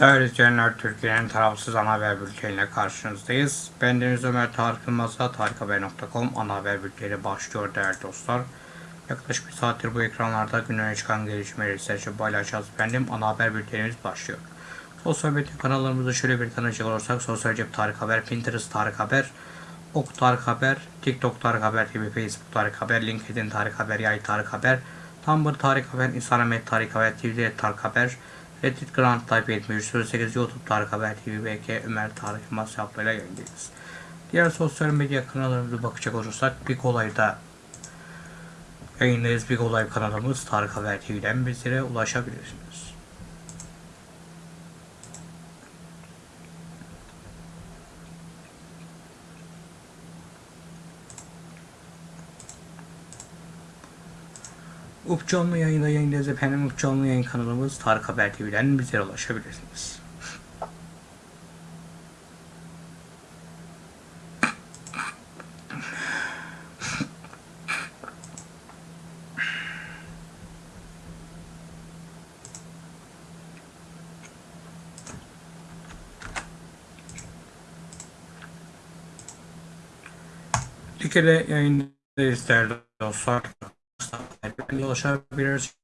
Değerli izleyenler, Türkiye'nin tarafsız ana haber bülteniyle karşınızdayız. Ben Deniz Ömer Tarık Yılmaz'la tarikhaber.com ana haber bülteni başlıyor değerli dostlar. Yaklaşık bir saattir bu ekranlarda günlere çıkan gelişmeleri sizlerce paylaşacağız efendim. Ana haber bültenimiz başlıyor. Sosyal medya kanallarımızı şöyle bir tanıcak olursak Sosyal Cep Tarık Haber, Pinterest Tarık Haber, Ok Tarık Haber, TikTok Tarık Haber TV, Facebook Tarık Haber, LinkedIn Tarık Haber, Yay Tarık Haber, Tumblr Tarık Haber, Instagram Tarık Haber, Twitter Tarık Haber, Reddit Grand Type 7308 YouTube Tarık Haber TV, BK Ömer Tarık Yılmaz hesaplarıyla yayındayız. Diğer sosyal medya kanallarımıza bakacak olursak bir kolayda yayındayız. Bir kolay kanalımız Tarık Haber TV'den bizlere ulaşabilirsiniz. Up canlı yayında yayındayız efendim. Up yayın kanalımız Tarık Haber TV'den bizlere ulaşabilirsiniz. Dikele yayındayız değerli dostlar. Ulaşabilirsiniz.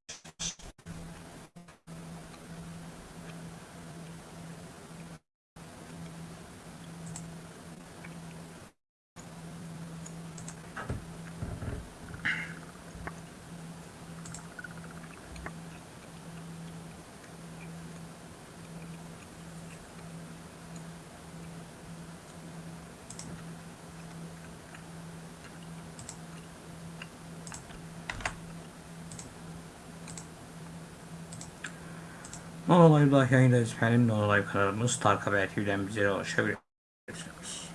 Non Live'da yayındayız efendim. Non Live kanalımız Tarık Haber TV'den bizlere ulaşabilirsiniz.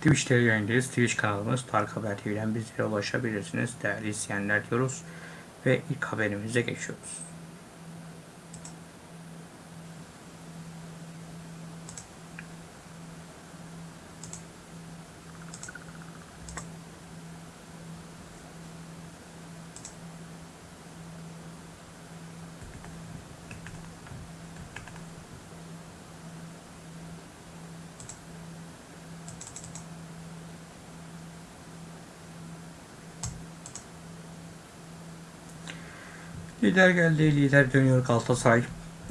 Twitch'te yayındayız. Twitch kanalımız Tarık Haber TV'den bizlere ulaşabilirsiniz. Değerli izleyenler diyoruz. Ve ilk haberimize geçiyoruz. Lider geldi, lider dönüyor Galatasaray.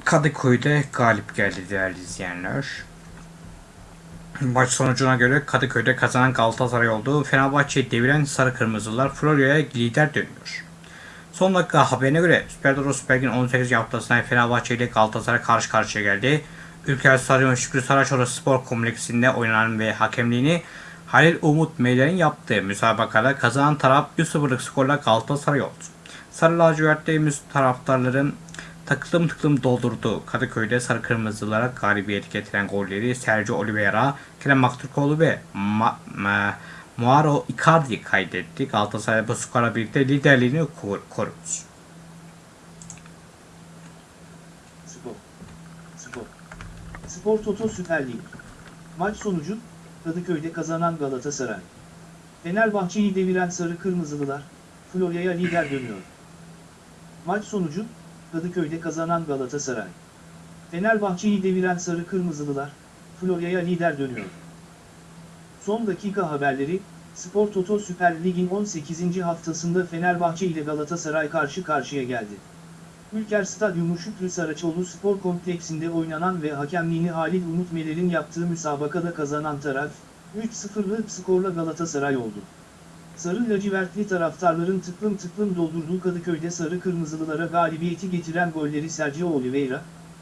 Kadıköy'de galip geldi değerli izleyenler. Maç sonucuna göre Kadıköy'de kazanan Galatasaray oldu. Fenerbahçe'yi deviren Sarı Kırmızılar Florya'ya lider dönüyor. Son dakika haberine göre Süper Doro Süper Lig'in 18. haftasında Fenerbahçe ile Galatasaray karşı karşıya geldi. Ülker Stadyumu Şükrü Saraçoğlu Spor Kompleksinde oynanan ve hakemliğini Halil Umut Meyler'in yaptığı müsabakada kazanan taraf 1-0'lık skorla Galatasaray oldu. Sarı lacivertliğimiz taraftarların takılım tıklım doldurduğu Kadıköy'de sarı kırmızılara galibiyet getiren golleri Sergio Oliveira, Kerem Aktürkoğlu ve Ma Ma Muaro Icardi kaydetti. Galatasaray bu skora birlikte liderliğini kor korudu. Spor. Spor. Spor Toto Süper Lig. Maç sonucu, Kadıköy'de kazanan Galatasaray. Fenerbahçe'yi deviren Sarı Kırmızılılar, Florya'ya lider dönüyor. Maç sonucu, Kadıköy'de kazanan Galatasaray. Fenerbahçe'yi deviren Sarı Kırmızılılar, Florya'ya lider dönüyor. Son dakika haberleri, Spor Toto Süper Lig'in 18. haftasında Fenerbahçe ile Galatasaray karşı karşıya geldi. Ülker Stadyumu Şükrü Saraçoğlu Spor Kompleksinde oynanan ve hakemliğini Halil Umut Meler'in yaptığı müsabakada kazanan taraf, 3-0'lık skorla Galatasaray oldu. Sarı lacivertli taraftarların tıklım tıklım doldurduğu Kadıköy'de sarı kırmızılılara galibiyeti getiren golleri Sergio Oliveira,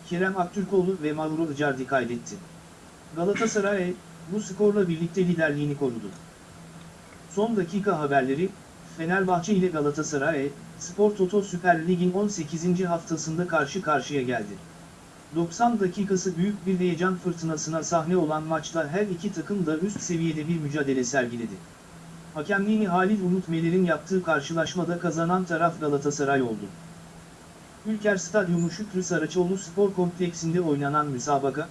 Kerem Aktürkoğlu ve Mauro Icardi kaydetti. Galatasaray, bu skorla birlikte liderliğini korudu. Son dakika haberleri, Fenerbahçe ile Galatasaray, Spor Toto Süper Lig'in 18. haftasında karşı karşıya geldi. 90 dakikası büyük bir heyecan fırtınasına sahne olan maçta her iki takım da üst seviyede bir mücadele sergiledi. Hakemliğini Halil Umut Meler'in yaptığı karşılaşmada kazanan taraf Galatasaray oldu. Ülker Stadyumu Şükrü Saraçoğlu Spor Kompleksinde oynanan müsabaka,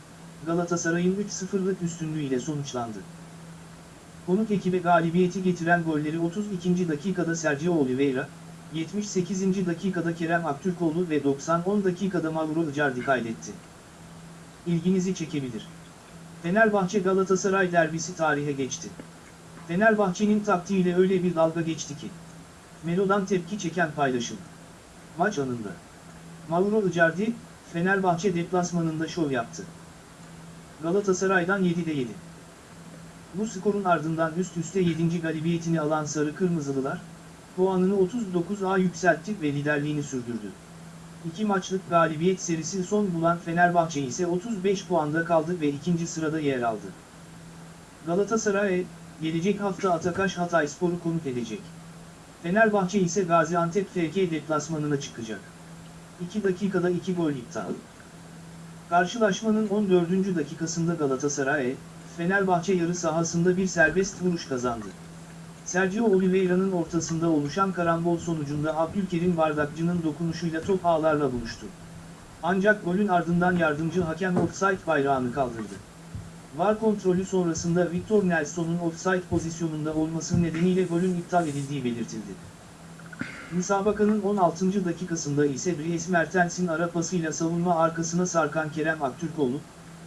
Galatasaray'ın 3-0'lık üstünlüğüyle sonuçlandı. Konuk ekibe galibiyeti getiren golleri 32. dakikada Sergio Oliveira, 78. dakikada Kerem Aktürkoğlu ve 90-10 dakikada Mauro Icardi kaydetti. İlginizi çekebilir. Fenerbahçe Galatasaray derbisi tarihe geçti. Fenerbahçe'nin taktiğiyle öyle bir dalga geçti ki. Melo'dan tepki çeken paylaşım. Maç anında. Mauro Icardi, Fenerbahçe deplasmanında şov yaptı. Galatasaray'dan 7'de 7. Bu skorun ardından üst üste 7. galibiyetini alan Sarı Kırmızılılar, puanını 39'a yükseltti ve liderliğini sürdürdü. İki maçlık galibiyet serisi son bulan Fenerbahçe ise 35 puanda kaldı ve ikinci sırada yer aldı. Galatasaray, gelecek hafta Atakaş Hatayspor'u konuk edecek. Fenerbahçe ise Gaziantep FK deplasmanına çıkacak. 2 dakikada 2 gol iptal. Karşılaşmanın 14. dakikasında Galatasaray, Fenerbahçe yarı sahasında bir serbest vuruş kazandı. Sergio Oliveira'nın ortasında oluşan karambol sonucunda Abdülkerim Bardakçı'nın dokunuşuyla top ağlarla buluştu. Ancak golün ardından yardımcı hakem offside bayrağını kaldırdı. VAR kontrolü sonrasında Victor Nelson'un offside pozisyonunda olması nedeniyle golün iptal edildiği belirtildi. Müsabakanın 16. dakikasında ise Dries Mertens'in ara pasıyla savunma arkasına sarkan Kerem Aktürkoğlu,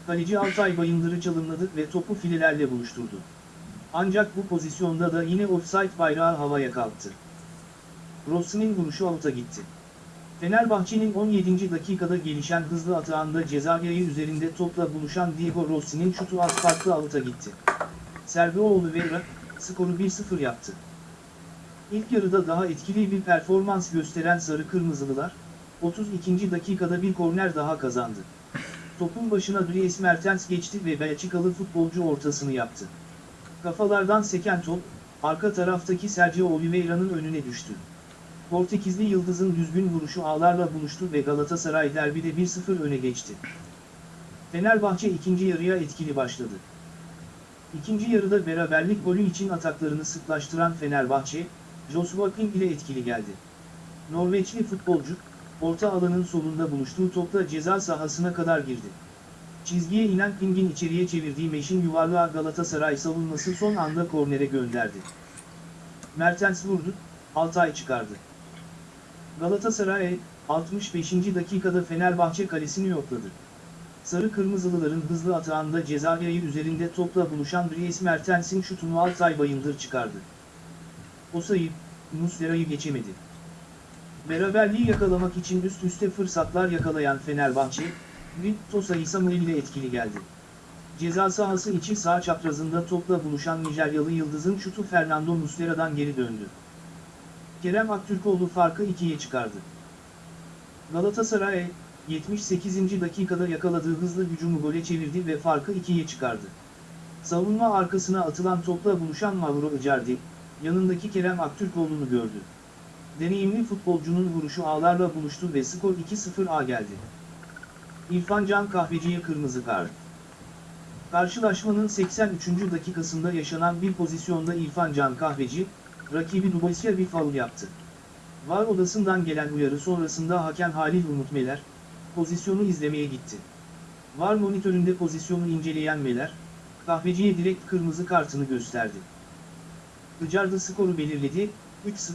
kaleci Altay Bayındır'ı çalımladı ve topu filelerle buluşturdu. Ancak bu pozisyonda da yine offside bayrağı havaya kalktı. Rossi'nin vuruşu avuta gitti. Fenerbahçe'nin 17. dakikada gelişen hızlı atağında cezayir'i üzerinde topla buluşan Diego Rossi'nin şutu az farklı avuta gitti. Sergio Oliveira, skoru 1-0 yaptı. İlk yarıda daha etkili bir performans gösteren Sarı Kırmızılılar, 32. dakikada bir korner daha kazandı. Topun başına Dries Mertens geçti ve Belçikalı futbolcu ortasını yaptı. Kafalardan seken top, arka taraftaki Sergio Oliveira'nın önüne düştü. Portekizli Yıldız'ın düzgün vuruşu ağlarla buluştu ve Galatasaray derbide 1-0 öne geçti. Fenerbahçe ikinci yarıya etkili başladı. İkinci yarıda beraberlik golü için ataklarını sıklaştıran Fenerbahçe, Joshua King ile etkili geldi. Norveçli futbolcu, orta alanın solunda buluştuğu topla ceza sahasına kadar girdi. Çizgiye inen King'in içeriye çevirdiği meşin yuvarlağı Galatasaray savunması son anda kornere gönderdi. Mertens vurdu, Altay çıkardı. Galatasaray, 65. dakikada Fenerbahçe kalesini yokladı. Sarı Kırmızılıların hızlı atağında Cezayir üzerinde topla buluşan Dries Mertens'in şutunu Altay Bayındır çıkardı. O sayı, Muslera'yı geçemedi. Beraberliği yakalamak için üst üste fırsatlar yakalayan Fenerbahçe, Victor Samuel ile etkili geldi. Ceza sahası içi sağ çaprazında topla buluşan Nijeryalı Yıldız'ın şutu Fernando Muslera'dan geri döndü. Kerem Aktürkoğlu farkı ikiye çıkardı. Galatasaray, 78. dakikada yakaladığı hızlı hücumu gole çevirdi ve farkı ikiye çıkardı. Savunma arkasına atılan topla buluşan Mauro Icardi, yanındaki Kerem Aktürkoğlu'nu gördü. Deneyimli futbolcunun vuruşu ağlarla buluştu ve skor 2-0'a geldi. İrfan Can Kahveci'ye kırmızı kart. Karşılaşmanın 83. dakikasında yaşanan bir pozisyonda İrfan Can Kahveci, rakibi Dubois'e bir faul yaptı. VAR odasından gelen uyarı sonrasında hakem Halil Umut Meler, pozisyonu izlemeye gitti. VAR monitöründe pozisyonu inceleyen Meler, kahveciye direkt kırmızı kartını gösterdi. Icardi skoru belirledi, 3-0.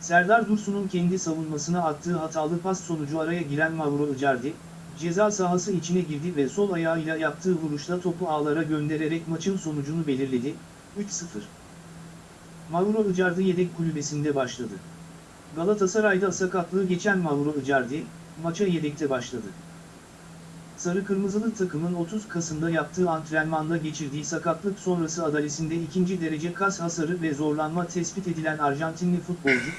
Serdar Dursun'un kendi savunmasına attığı hatalı pas sonucu araya giren Mauro Icardi, ceza sahası içine girdi ve sol ayağıyla yaptığı vuruşla topu ağlara göndererek maçın sonucunu belirledi, 3-0. Mauro Icardi yedek kulübesinde başladı. Galatasaray'da sakatlığı geçen Mauro Icardi, maça yedekte başladı. Sarı Kırmızılı takımın 30 Kasım'da yaptığı antrenmanda geçirdiği sakatlık sonrası adalesinde ikinci derece kas hasarı ve zorlanma tespit edilen Arjantinli futbolcu,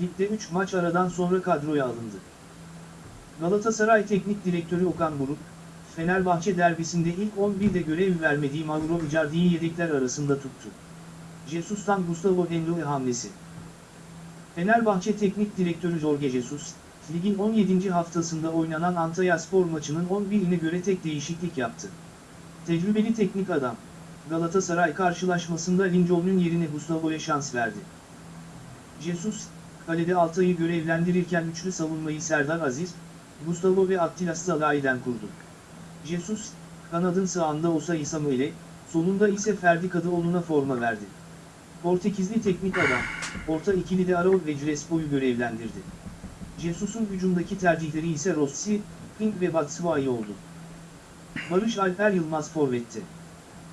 ligde 3 maç aradan sonra kadroya alındı. Galatasaray Teknik Direktörü Okan Buruk, Fenerbahçe derbisinde ilk 11'de görev vermediği Mauro Icardi'yi yedekler arasında tuttu. Jesus'tan Gustavo Henrique hamlesi. Fenerbahçe Teknik Direktörü Jorge Jesus, ligin 17. haftasında oynanan Antalyaspor maçının 11'ine göre tek değişiklik yaptı. Tecrübeli teknik adam, Galatasaray karşılaşmasında Lincoln'un yerine Gustavo'ya şans verdi. Jesus, kalede Altay'ı görevlendirirken üçlü savunmayı Serdar Aziz, Gustavo ve Attila Salah'iden kurdu. Jesus, kanadın sağında Osayi Samuel'e, solunda ise Ferdi Kadıoğlu'na forma verdi. Portekizli teknik adam, orta ikili de Arauz ve Crespo'yu görevlendirdi. Jesus'un hücumdaki tercihleri ise Rossi, Pink ve Batshuayi oldu. Barış Alper Yılmaz Forvet'te.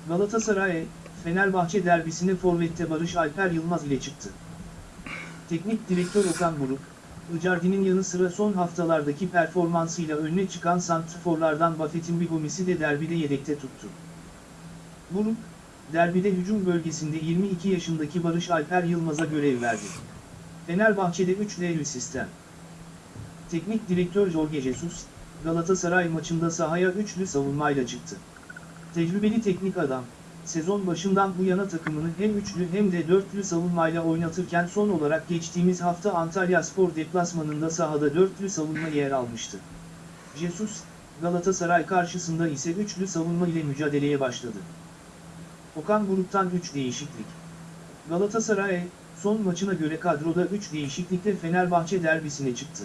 Galatasaray, Fenerbahçe derbisine Forvet'te Barış Alper Yılmaz ile çıktı. Teknik direktör Okan Buruk, Icardi'nin yanı sıra son haftalardaki performansıyla önüne çıkan santrforlardan Buffett'in Bigomis'i de derbide yedekte tuttu. Buruk, derbide hücum bölgesinde 22 yaşındaki Barış Alper Yılmaz'a görev verdi. Fenerbahçe'de 3 sistem. Teknik direktör Jorge Jesus, Galatasaray maçında sahaya üçlü savunmayla çıktı. Tecrübeli teknik adam, sezon başından bu yana takımını hem üçlü hem de dörtlü savunmayla oynatırken son olarak geçtiğimiz hafta Antalya Spor deplasmanında sahada dörtlü savunma yer almıştı. Jesus, Galatasaray karşısında ise üçlü savunma ile mücadeleye başladı. Okan Buruk'tan 3 değişiklik. Galatasaray, son maçına göre kadroda 3 değişiklikle Fenerbahçe derbisine çıktı.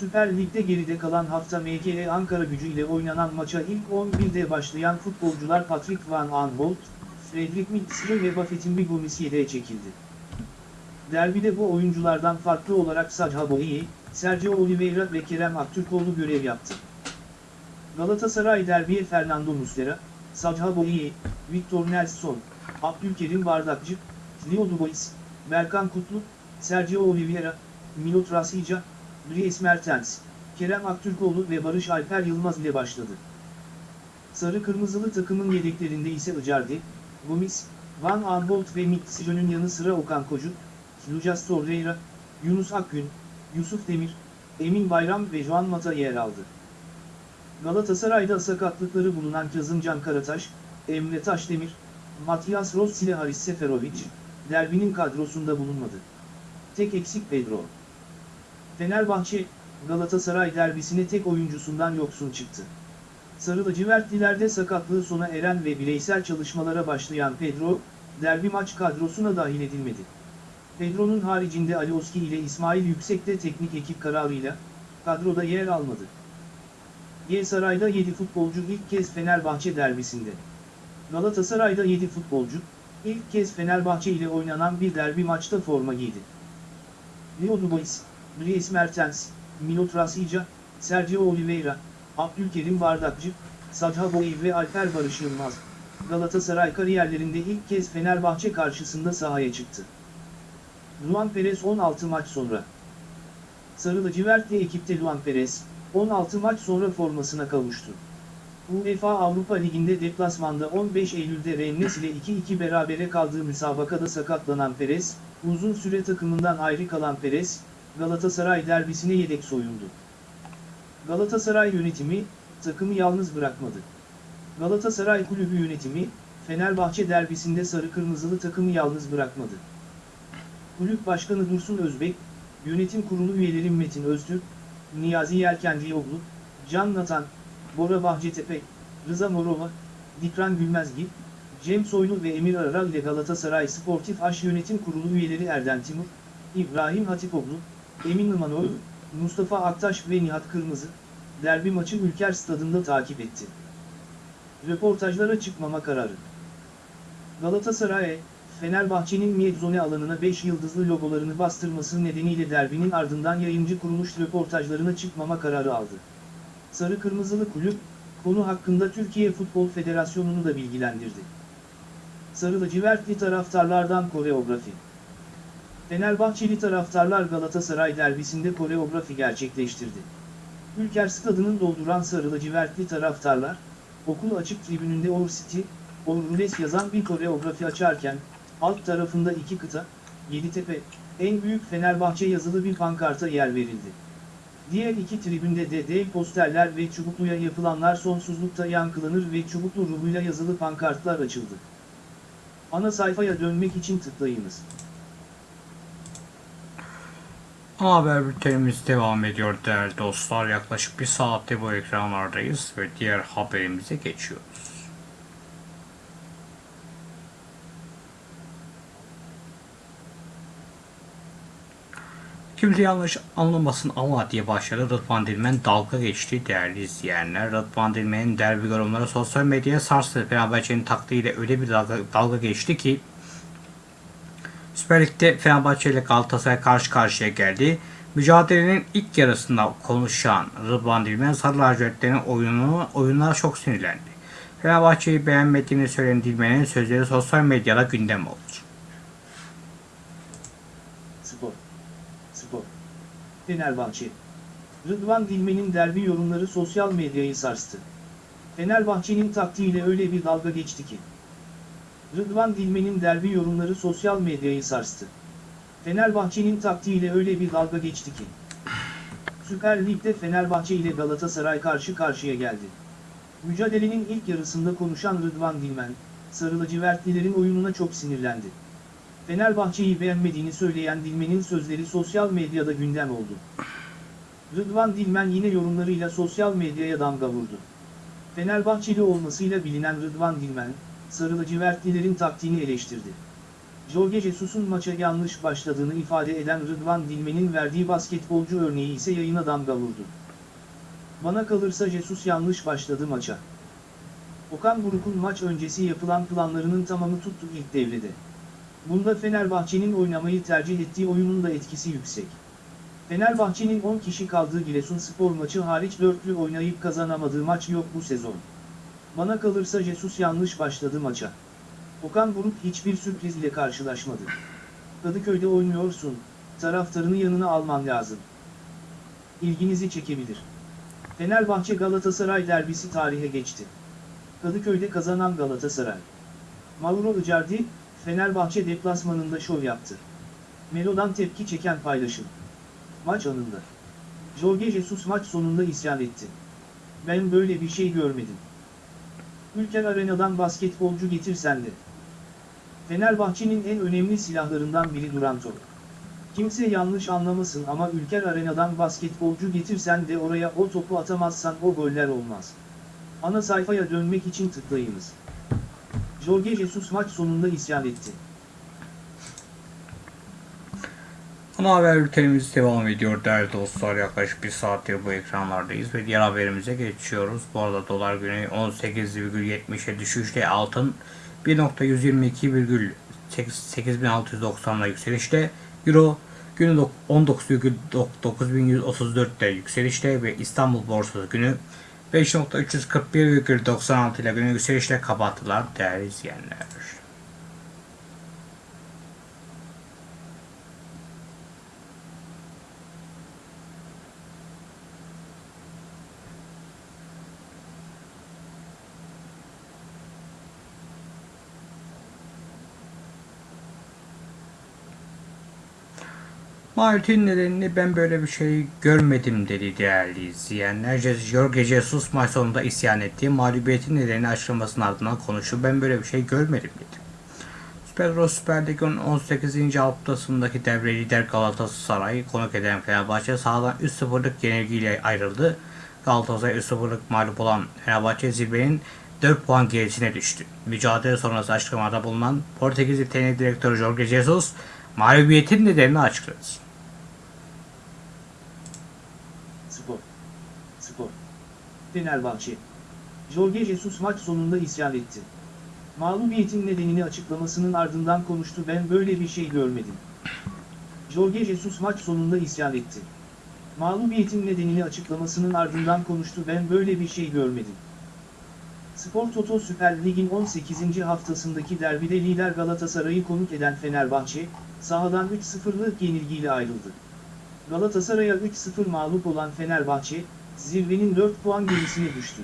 Süper Lig'de geride kalan hafta MGE Ankara gücü ile oynanan maça ilk 11'de başlayan futbolcular Patrick Van Aanholt, Fredrik Mitsre ve Buffett'in Bigomis yedeğe çekildi. Derbide bu oyunculardan farklı olarak Sadha Boyi, Sergio Oliveira ve Kerem Aktürkoğlu görev yaptı. Galatasaray derbiye Fernando Muslera, Sadha Boyi, Victor Nelson, Abdülkerim Bardakçı, Leo Dubois, Berkan Kutlu, Sergio Oliveira, Milot Rasica, Dries Mertens, Kerem Aktürkoğlu ve Barış Alper Yılmaz ile başladı. Sarı kırmızılı takımın yedeklerinde ise Icardi, Gomis, Van Aanholt ve Mitsijo'nun yanı sıra Okan Kocu, Lucas Torreira, Yunus Akgün, Yusuf Demir, Emin Bayram ve Juan Mata yer aldı. Galatasaray'da sakatlıkları bulunan Kazımcan Karataş, Emre Taşdemir, Matias Rossi ile Haris Seferovic, derbinin kadrosunda bulunmadı. Tek eksik Pedro. Fenerbahçe, Galatasaray derbisine tek oyuncusundan yoksun çıktı. Sarı lacivertlilerde sakatlığı sona eren ve bireysel çalışmalara başlayan Pedro, derbi maç kadrosuna dahil edilmedi. Pedro'nun haricinde Alioski ile İsmail Yüksek de teknik ekip kararıyla, kadroda yer almadı. Saray'da 7 futbolcu ilk kez Fenerbahçe derbisinde. Galatasaray'da 7 futbolcu, ilk kez Fenerbahçe ile oynanan bir derbi maçta forma giydi. Leo Dubois, Dries Mertens, Milot Rasica, Sergio Oliveira, Abdülkerim Bardakçı, Sadha Boyi ve Alper Barış Yılmaz, Galatasaray kariyerlerinde ilk kez Fenerbahçe karşısında sahaya çıktı. Luan Perez 16 maç sonra. Sarı lacivertli ekipte Luan Perez, 16 maç sonra formasına kavuştu. UEFA Avrupa Ligi'nde deplasmanda 15 Eylül'de Rennes ile 2-2 berabere kaldığı müsabakada sakatlanan Perez, uzun süre takımından ayrı kalan Perez, Galatasaray derbisine yedek soyundu. Galatasaray yönetimi, takımı yalnız bırakmadı. Galatasaray kulübü yönetimi, Fenerbahçe derbisinde sarı kırmızılı takımı yalnız bırakmadı. Kulüp Başkanı Dursun Özbek, yönetim kurulu üyeleri Metin Öztürk, Niyazi Yelkencioğlu, Can Natan, Bora Bahçetepe, Rıza Morova, Dikran Gülmezgil, Cem Soylu ve Emir Aral ile Galatasaray Sportif Aş Yönetim Kurulu üyeleri Erden Timur, İbrahim Hatipoğlu, Emin Imanoğlu, Mustafa Aktaş ve Nihat Kırmızı, derbi maçı Ülker Stadında takip etti. Röportajlara çıkmama kararı. Galatasaray, Fenerbahçe'nin Miyedzone alanına 5 yıldızlı logolarını bastırması nedeniyle derbinin ardından yayıncı kuruluş röportajlarına çıkmama kararı aldı. Sarı Kırmızılı Kulüp, konu hakkında Türkiye Futbol Federasyonu'nu da bilgilendirdi. Sarı lacivertli taraftarlardan koreografi. Fenerbahçeli taraftarlar Galatasaray derbisinde koreografi gerçekleştirdi. Ülker stadının dolduran sarı lacivertli taraftarlar, okul açık tribününde Our City, Our Rules yazan bir koreografi açarken, alt tarafında iki kıta, Yeditepe, en büyük Fenerbahçe yazılı bir pankarta yer verildi. Diğer iki tribünde de dev posterler ve çubukluya yapılanlar sonsuzlukta yankılanır ve çubuklu ruhuyla yazılı pankartlar açıldı. Ana sayfaya dönmek için tıklayınız. Haber bültenimiz devam ediyor değerli dostlar. Yaklaşık bir saatte bu ekranlardayız ve diğer haberimize geçiyoruz. Kimse yanlış anlamasın ama diye başladı Rıdvan Dilmen dalga geçti değerli izleyenler. Rıdvan Dilmen'in derbi yorumları sosyal medyaya sarstı. Fenerbahçe'nin taktiğiyle öyle bir dalga, dalga geçti ki Süper Lig'de Fenerbahçe ile Galatasaray karşı karşıya geldi. Mücadelenin ilk yarısında konuşan Rıdvan Dilmen Sarı Lacivertlerin oyunu, oyununa çok sinirlendi. Fenerbahçe'yi beğenmediğini söyleyen Dilmen'in sözleri sosyal medyada gündem oldu. Spor. Spor. Fenerbahçe. Rıdvan Dilmen'in derbi yorumları sosyal medyayı sarstı. Fenerbahçe'nin taktiğiyle öyle bir dalga geçti ki. Rıdvan Dilmen'in derbi yorumları sosyal medyayı sarstı. Fenerbahçe'nin taktiğiyle öyle bir dalga geçti ki. Süper Lig'de Fenerbahçe ile Galatasaray karşı karşıya geldi. Mücadelenin ilk yarısında konuşan Rıdvan Dilmen, Sarı lacivertlilerin oyununa çok sinirlendi. Fenerbahçe'yi beğenmediğini söyleyen Dilmen'in sözleri sosyal medyada gündem oldu. Rıdvan Dilmen yine yorumlarıyla sosyal medyaya damga vurdu. Fenerbahçeli olmasıyla bilinen Rıdvan Dilmen, Sarı lacivertlilerin taktiğini eleştirdi. Jorge Jesus'un maça yanlış başladığını ifade eden Rıdvan Dilmen'in verdiği basketbolcu örneği ise yayına damga vurdu. Bana kalırsa Jesus yanlış başladı maça. Okan Buruk'un maç öncesi yapılan planlarının tamamı tuttu ilk devrede. Bunda Fenerbahçe'nin oynamayı tercih ettiği oyunun da etkisi yüksek. Fenerbahçe'nin 10 kişi kaldığı Giresunspor maçı hariç dörtlü oynayıp kazanamadığı maç yok bu sezon. Bana kalırsa Jesus yanlış başladı maça. Okan Buruk hiçbir sürpriz ile karşılaşmadı. Kadıköy'de oynuyorsun, taraftarını yanına alman lazım. İlginizi çekebilir. Fenerbahçe Galatasaray derbisi tarihe geçti. Kadıköy'de kazanan Galatasaray. Mauro Icardi, Fenerbahçe deplasmanında şov yaptı. Melo'dan tepki çeken paylaşım. Maç anında. Jorge Jesus maç sonunda isyan etti. Ben böyle bir şey görmedim. Ülker Arena'dan basketbolcu getirsen de. Fenerbahçe'nin en önemli silahlarından biri duran. Kimse yanlış anlamasın ama Ülker Arena'dan basketbolcu getirsen de oraya o topu atamazsan o goller olmaz. Ana sayfaya dönmek için tıklayınız. Jorge Jesus maç sonunda isyan etti. Ana haber bültenimiz devam ediyor değerli dostlar. Yaklaşık bir saattir bu ekranlardayız ve diğer haberimize geçiyoruz. Bu arada dolar günü 18,70'e düşüşle altın 1.122,8690'la yükselişte. Euro günü 19,9134'te yükselişte ve İstanbul borsası günü 5.341,96 ile günü yükselişle kapattılar değerli izleyenler. Martin nedenini ben böyle bir şey görmedim dedi değerli izleyenler. Jorge Jesus maç sonunda isyan etti. Mağlubiyetin nedenini açıklamasının ardından konuştu. Ben böyle bir şey görmedim dedi. Euro Süper Lig'in 18. haftasındaki devre lider Galatasaray konuk eden Fenerbahçe sahadan 3-0'lık yenilgiyle ayrıldı. Galatasaray 3-0'lık mağlup olan Fenerbahçe zirvenin 4 puan gerisine düştü. Mücadele sonrası açıklamada bulunan Portekizli teknik direktörü Jorge Jesus mağlubiyetin nedenini açıkladı. Spor. Spor. Fenerbahçe. Jorge Jesus maç sonunda isyan etti. Mağlubiyetin nedenini açıklamasının ardından konuştu ben böyle bir şey görmedim. Jorge Jesus maç sonunda isyan etti. Mağlubiyetin nedenini açıklamasının ardından konuştu ben böyle bir şey görmedim. Spor Toto Süper Lig'in 18. haftasındaki derbide lider Galatasaray'ı konuk eden Fenerbahçe, sahadan 3-0'lık yenilgiyle ayrıldı. Galatasaray'a 3-0 mağlup olan Fenerbahçe, zirvenin 4 puan gerisine düştü.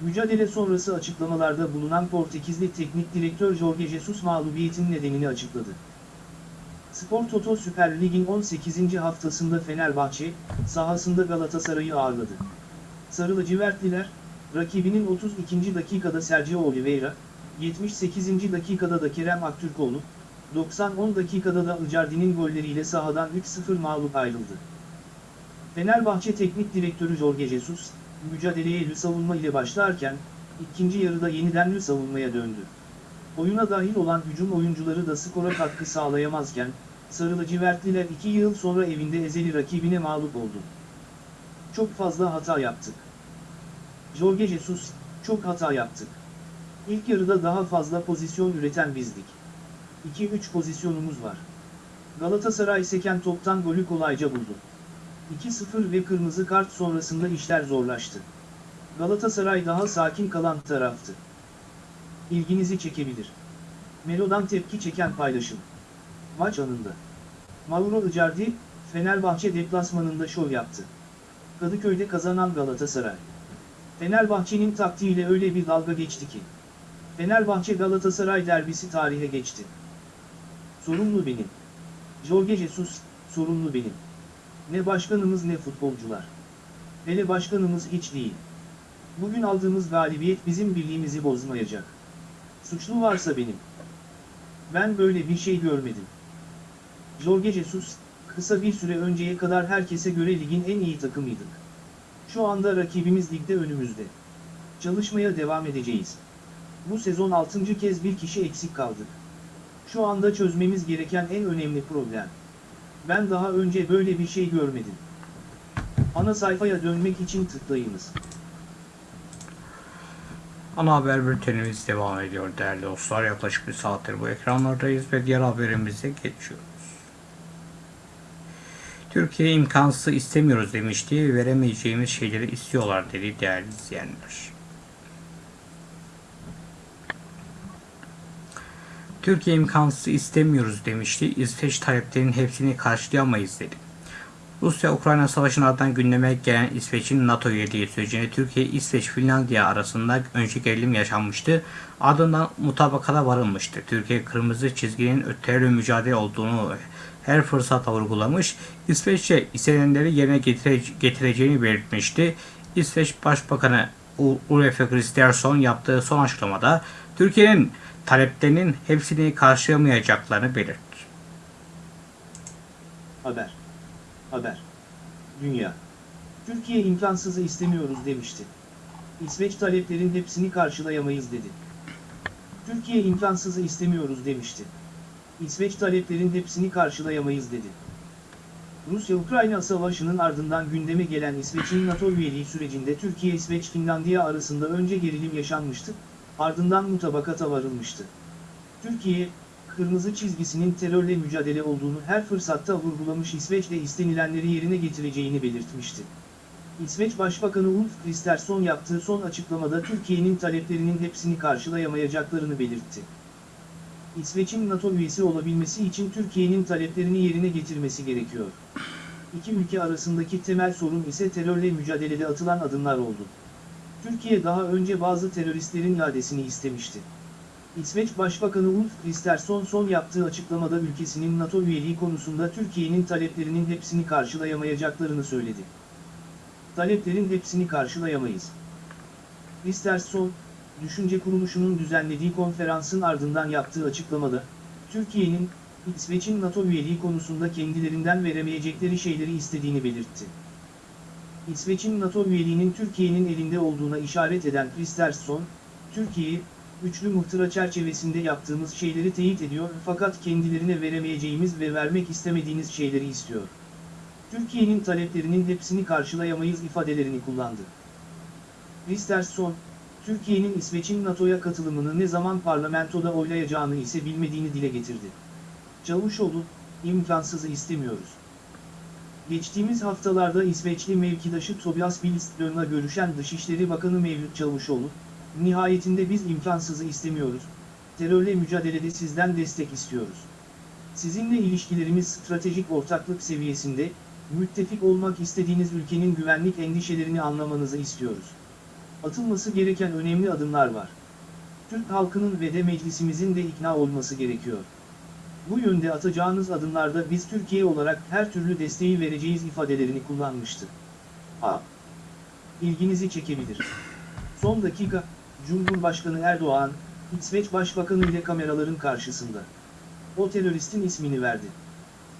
Mücadele sonrası açıklamalarda bulunan Portekizli teknik direktör Jorge Jesus mağlubiyetin nedenini açıkladı. Spor Toto Süper Lig'in 18. haftasında Fenerbahçe, sahasında Galatasaray'ı ağırladı. Sarı lacivertliler, rakibinin 32. dakikada Sergio Oliveira, 78. dakikada da Kerem Aktürkoğlu, 90-10 dakikada da Icardi'nin golleriyle sahadan 3-0 mağlup ayrıldı. Fenerbahçe Teknik Direktörü Jorge Jesus, mücadeleye lü savunma ile başlarken, ikinci yarıda yeniden lü savunmaya döndü. Oyuna dahil olan hücum oyuncuları da skora katkı sağlayamazken, Sarı lacivertliler 2 yıl sonra evinde ezeli rakibine mağlup oldu. Çok fazla hata yaptık. Jorge Jesus, çok hata yaptık. İlk yarıda daha fazla pozisyon üreten bizdik. 2-3 pozisyonumuz var. Galatasaray seken toptan golü kolayca buldu. 2-0 ve kırmızı kart sonrasında işler zorlaştı. Galatasaray daha sakin kalan taraftı. İlginizi çekebilir. Melo'dan tepki çeken paylaşım. Maç anında. Mauro Icardi, Fenerbahçe deplasmanında şov yaptı. Kadıköy'de kazanan Galatasaray. Fenerbahçe'nin taktiğiyle öyle bir dalga geçti ki. Fenerbahçe Galatasaray derbisi tarihe geçti. Sorumlu benim. Jorge Jesus, sorumlu benim. Ne başkanımız ne futbolcular. Hele başkanımız hiç değil. Bugün aldığımız galibiyet bizim birliğimizi bozmayacak. Suçlu varsa benim. Ben böyle bir şey görmedim. Jorge Jesus, kısa bir süre önceye kadar herkese göre ligin en iyi takımıydık. Şu anda rakibimiz ligde önümüzde. Çalışmaya devam edeceğiz. Bu sezon 6. kez bir kişi eksik kaldık. Şu anda çözmemiz gereken en önemli problem. Ben daha önce böyle bir şey görmedim. Ana sayfaya dönmek için tıklayınız. Ana haber bültenimiz devam ediyor değerli dostlar. Yaklaşık bir saattir bu ekranlardayız ve diğer haberimize geçiyoruz. Türkiye imkansız istemiyoruz demişti. Veremeyeceğimiz şeyleri istiyorlar dedi değerli izleyenler. Türkiye imkansız istemiyoruz demişti. İsveç taleplerinin hepsini karşılayamayız dedi. Rusya-Ukrayna savaşının ardından gündeme gelen İsveç'in NATO üyeliği sürecinde Türkiye, İsveç, Finlandiya arasında önce gerilim yaşanmıştı. Ardından mutabakata varılmıştı. Türkiye kırmızı çizginin terörle mücadele olduğunu her fırsatta vurgulamış. İsveççe istenenleri yerine getire, getireceğini belirtmişti. İsveç Başbakanı Ulf Kristersson yaptığı son açıklamada Türkiye'nin taleplerinin hepsini karşılamayacaklarını belirtti. Haber. Haber. Dünya. Türkiye imkansızı istemiyoruz demişti. İsveç taleplerin hepsini karşılayamayız dedi. Türkiye imkansızı istemiyoruz demişti. İsveç taleplerin hepsini karşılayamayız dedi. Rusya-Ukrayna savaşının ardından gündeme gelen İsveç'in NATO üyeliği sürecinde Türkiye-İsveç-Finlandiya arasında önce gerilim yaşanmıştı, ardından mutabakata varılmıştı. Türkiye, kırmızı çizgisinin terörle mücadele olduğunu her fırsatta vurgulamış İsveç'te istenilenleri yerine getireceğini belirtmişti. İsveç Başbakanı Ulf Kristersson yaptığı son açıklamada Türkiye'nin taleplerinin hepsini karşılayamayacaklarını belirtti. İsveç'in NATO üyesi olabilmesi için Türkiye'nin taleplerini yerine getirmesi gerekiyor. İki ülke arasındaki temel sorun ise terörle mücadelede atılan adımlar oldu. Türkiye daha önce bazı teröristlerin iadesini istemişti. İsveç Başbakanı Ulf Kristersson son yaptığı açıklamada ülkesinin NATO üyeliği konusunda Türkiye'nin taleplerinin hepsini karşılayamayacaklarını söyledi. Taleplerin hepsini karşılayamayız. Kristersson, Düşünce Kuruluşu'nun düzenlediği konferansın ardından yaptığı açıklamada, Türkiye'nin, İsveç'in NATO üyeliği konusunda kendilerinden veremeyecekleri şeyleri istediğini belirtti. İsveç'in NATO üyeliğinin Türkiye'nin elinde olduğuna işaret eden Kristersson, Türkiye, üçlü muhtıra çerçevesinde yaptığımız şeyleri teyit ediyor fakat kendilerine veremeyeceğimiz ve vermek istemediğiniz şeyleri istiyor. Türkiye'nin taleplerinin hepsini karşılayamayız ifadelerini kullandı. Kristersson, Türkiye'nin İsveç'in NATO'ya katılımını ne zaman parlamentoda oylayacağını ise bilmediğini dile getirdi. Çavuşoğlu, imkansızı istemiyoruz. Geçtiğimiz haftalarda İsveçli mevkidaşı Tobias Billström'la görüşen Dışişleri Bakanı Mevlüt Çavuşoğlu, nihayetinde biz imkansızı istemiyoruz, terörle mücadelede sizden destek istiyoruz. Sizinle ilişkilerimiz stratejik ortaklık seviyesinde, müttefik olmak istediğiniz ülkenin güvenlik endişelerini anlamanızı istiyoruz. Atılması gereken önemli adımlar var. Türk halkının ve de meclisimizin de ikna olması gerekiyor. Bu yönde atacağınız adımlarda biz Türkiye olarak her türlü desteği vereceğiz ifadelerini kullanmıştı. A. İlginizi çekebilir. Son dakika, Cumhurbaşkanı Erdoğan, İsveç Başbakanı ile kameraların karşısında. O teröristin ismini verdi.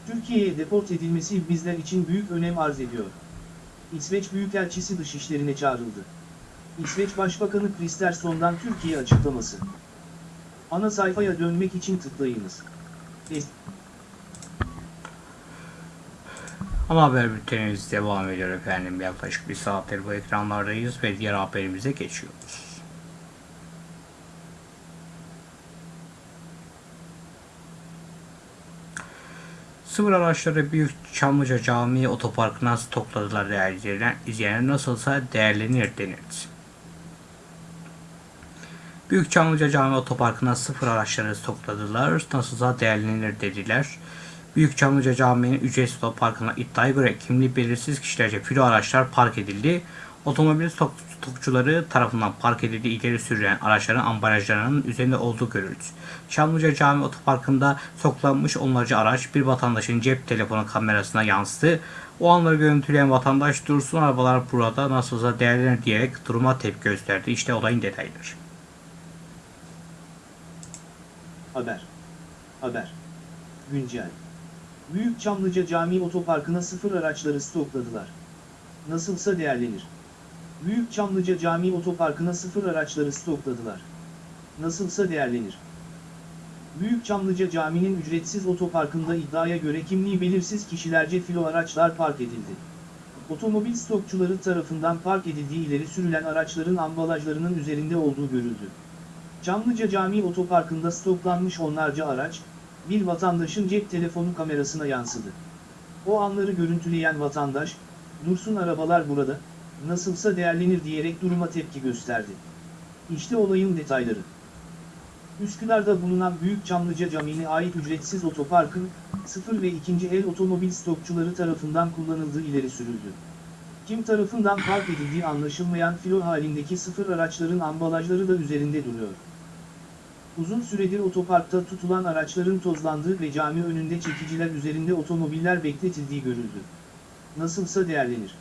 Türkiye'ye deport edilmesi bizler için büyük önem arz ediyor. İsveç Büyükelçisi dışişlerine çağrıldı. İsveç Başbakanı Kristersson'dan Türkiye açıklaması. Ana sayfaya dönmek için tıklayınız. Ama haber bültenimiz devam ediyor efendim. Yaklaşık bir saattir bu ekranlardayız ve diğer haberimize geçiyoruz. Sıfır araçları Büyük Çamlıca Camii Otoparkı'na stokladılar değerli izleyenler. İzleyenler nasılsa değerlenir denildi. Büyük Çamlıca Cami Otoparkı'na sıfır araçları stokladılar. Nasılsa değerlenir dediler. Büyük Çamlıca Camii'nin ücretsiz otoparkına iddiaya göre kimliği belirsiz kişilerce filo araçlar park edildi. Otomobil stok stokçuları tarafından park edildiği ileri sürülen araçların ambalajlarının üzerinde olduğu görüldü. Çamlıca Cami Otoparkı'nda stoklanmış onlarca araç bir vatandaşın cep telefonu kamerasına yansıdı. O anları görüntüleyen vatandaş dursun arabalar burada nasılsa değerlenir diyerek duruma tepki gösterdi. İşte olayın detayları. Haber. Haber. Güncel. Büyük Çamlıca Camii Otoparkı'na sıfır araçları stokladılar. Nasılsa değerlenir. Büyük Çamlıca Camii Otoparkı'na sıfır araçları stokladılar. Nasılsa değerlenir. Büyük Çamlıca Camii'nin ücretsiz otoparkında iddiaya göre kimliği belirsiz kişilerce filo araçlar park edildi. Otomobil stokçuları tarafından park edildiği ileri sürülen araçların ambalajlarının üzerinde olduğu görüldü. Çamlıca Camii Otoparkı'nda stoklanmış onlarca araç, bir vatandaşın cep telefonu kamerasına yansıdı. O anları görüntüleyen vatandaş, dursun arabalar burada, nasılsa değerlenir diyerek duruma tepki gösterdi. İşte olayın detayları. Üsküdar'da bulunan Büyük Çamlıca Camii'ne ait ücretsiz otoparkın, sıfır ve ikinci el otomobil stokçuları tarafından kullanıldığı ileri sürüldü. Kim tarafından park edildiği anlaşılmayan filo halindeki sıfır araçların ambalajları da üzerinde duruyor. Uzun süredir otoparkta tutulan araçların tozlandığı ve cami önünde çekiciler üzerinde otomobiller bekletildiği görüldü. Nasılsa değerlenir.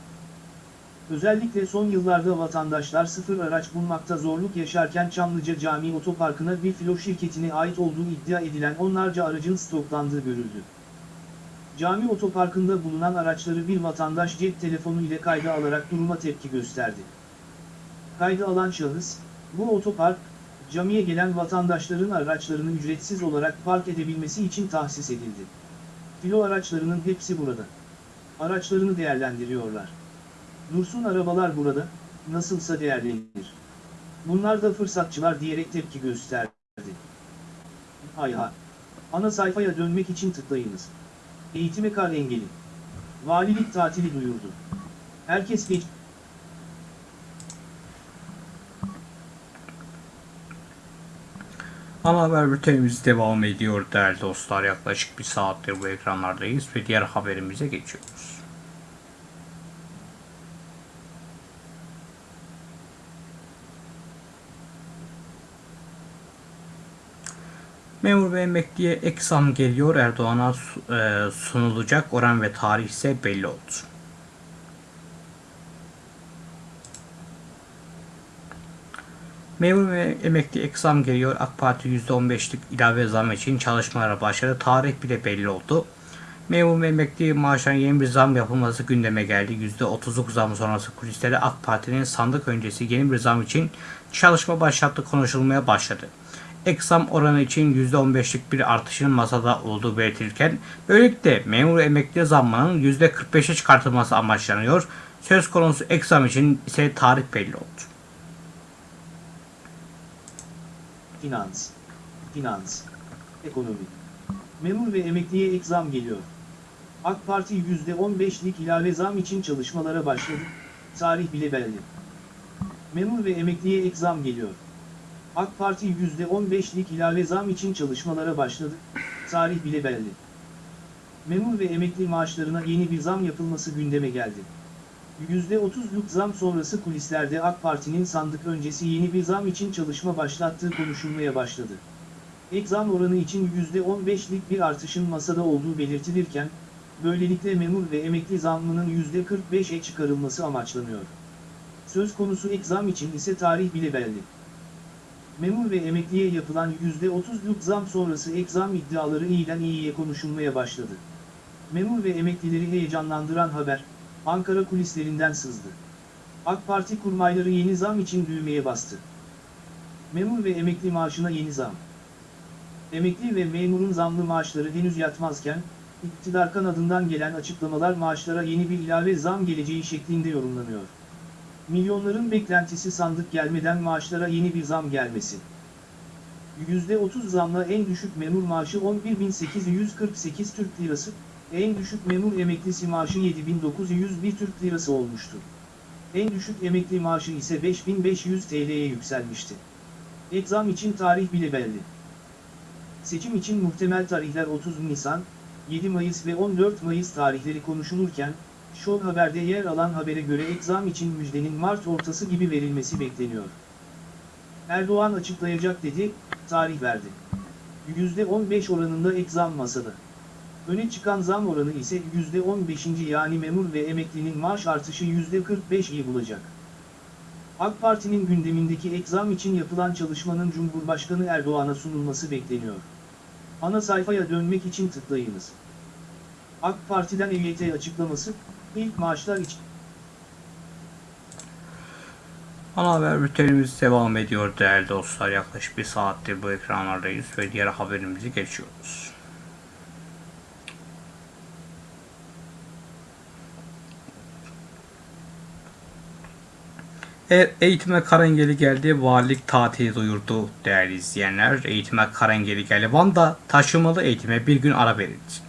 Özellikle son yıllarda vatandaşlar sıfır araç bulmakta zorluk yaşarken Çamlıca Camii Otoparkı'na bir filo şirketine ait olduğu iddia edilen onlarca aracın stoklandığı görüldü. Cami otoparkında bulunan araçları bir vatandaş cep telefonu ile kayda alarak duruma tepki gösterdi. Kayda alan şahıs, bu otopark, camiye gelen vatandaşların araçlarını ücretsiz olarak park edebilmesi için tahsis edildi. Filo araçlarının hepsi burada. Araçlarını değerlendiriyorlar. Dursun arabalar burada, nasılsa değerlenir. Bunlar da fırsatçılar diyerek tepki gösterdi. Hay hay. Ana sayfaya dönmek için tıklayınız. Eğitime kar engeli. Valilik tatili duyurdu. Herkes geç... Ana haber bültenimiz devam ediyor değerli dostlar. Yaklaşık bir saattir bu ekranlardayız ve diğer haberimize geçiyoruz. Memur ve emekliye ek zam geliyor. Erdoğan'a e, sunulacak oran ve tarih ise belli oldu. Memur ve emekli ek zam geliyor. AK Parti %15'lik ilave zam için çalışmalara başladı. Tarih bile belli oldu. Memur ve emekli maaşlarına yeni bir zam yapılması gündeme geldi. %30'luk zam sonrası kulislerde AK Parti'nin sandık öncesi yeni bir zam için çalışma başlattı konuşulmaya başladı. Ek zam oranı için %15'lik bir artışın masada olduğu belirtilirken böylelikle memur emekli zammının %45'e çıkartılması amaçlanıyor. Söz konusu ek zam için ise tarih belli oldu. Finans. Finans. Ekonomi. Memur ve emekliye ek zam geliyor. AK Parti %15'lik ilave zam için çalışmalara başladı. Tarih bile belli. Memur ve emekliye ek zam geliyor. AK Parti %15'lik ilave zam için çalışmalara başladı. Tarih bile belli. Memur ve emekli maaşlarına yeni bir zam yapılması gündeme geldi. %30'luk zam sonrası kulislerde AK Parti'nin sandık öncesi yeni bir zam için çalışma başlattığı konuşulmaya başladı. Ek zam oranı için %15'lik bir artışın masada olduğu belirtilirken, böylelikle memur ve emekli zammının %45'e çıkarılması amaçlanıyor. Söz konusu ek zam için ise tarih bile belli. Memur ve emekliye yapılan %30'luk zam sonrası ek zam iddiaları iyiden iyiye konuşulmaya başladı. Memur ve emeklileri heyecanlandıran haber, Ankara kulislerinden sızdı. AK Parti kurmayları yeni zam için düğmeye bastı. Memur ve emekli maaşına yeni zam. Emekli ve memurun zamlı maaşları henüz yatmazken, iktidar kanadından gelen açıklamalar maaşlara yeni bir ilave zam geleceği şeklinde yorumlanıyor. Milyonların beklentisi sandık gelmeden maaşlara yeni bir zam gelmesi. %30 zamla en düşük memur maaşı 11.848 Türk Lirası, En düşük memur emeklisi maaşı 7901 Türk Lirası olmuştu. En düşük emekli maaşı ise 5500 TL'ye yükselmişti. Ek için tarih bile belli. Seçim için muhtemel tarihler 30 Nisan, 7 Mayıs ve 14 Mayıs tarihleri konuşulurken, Show Haber'de yer alan habere göre ek için müjdenin Mart ortası gibi verilmesi Erdoğan açıklayacak dedi, tarih verdi. %15 oranında ek zam masada. Öne çıkan zam oranı ise %15. yani memur ve emeklinin maaş artışı %45'i bulacak. AK Parti'nin gündemindeki ek zam için yapılan çalışmanın Cumhurbaşkanı Erdoğan'a sunulması bekleniyor. Ana sayfaya dönmek için tıklayınız. AK Parti'den EYT açıklaması, ilk maaşlar için Ana haber bültenimiz devam ediyor değerli dostlar. Yaklaşık bir saattir bu ekranlardayız ve diğer haberimizi geçiyoruz. E- Eğitime karengeli geldi, valilik tatili duyurdu değerli izleyenler. Eğitime karengeli geldi. Van'da taşımalı eğitime bir gün ara verildi.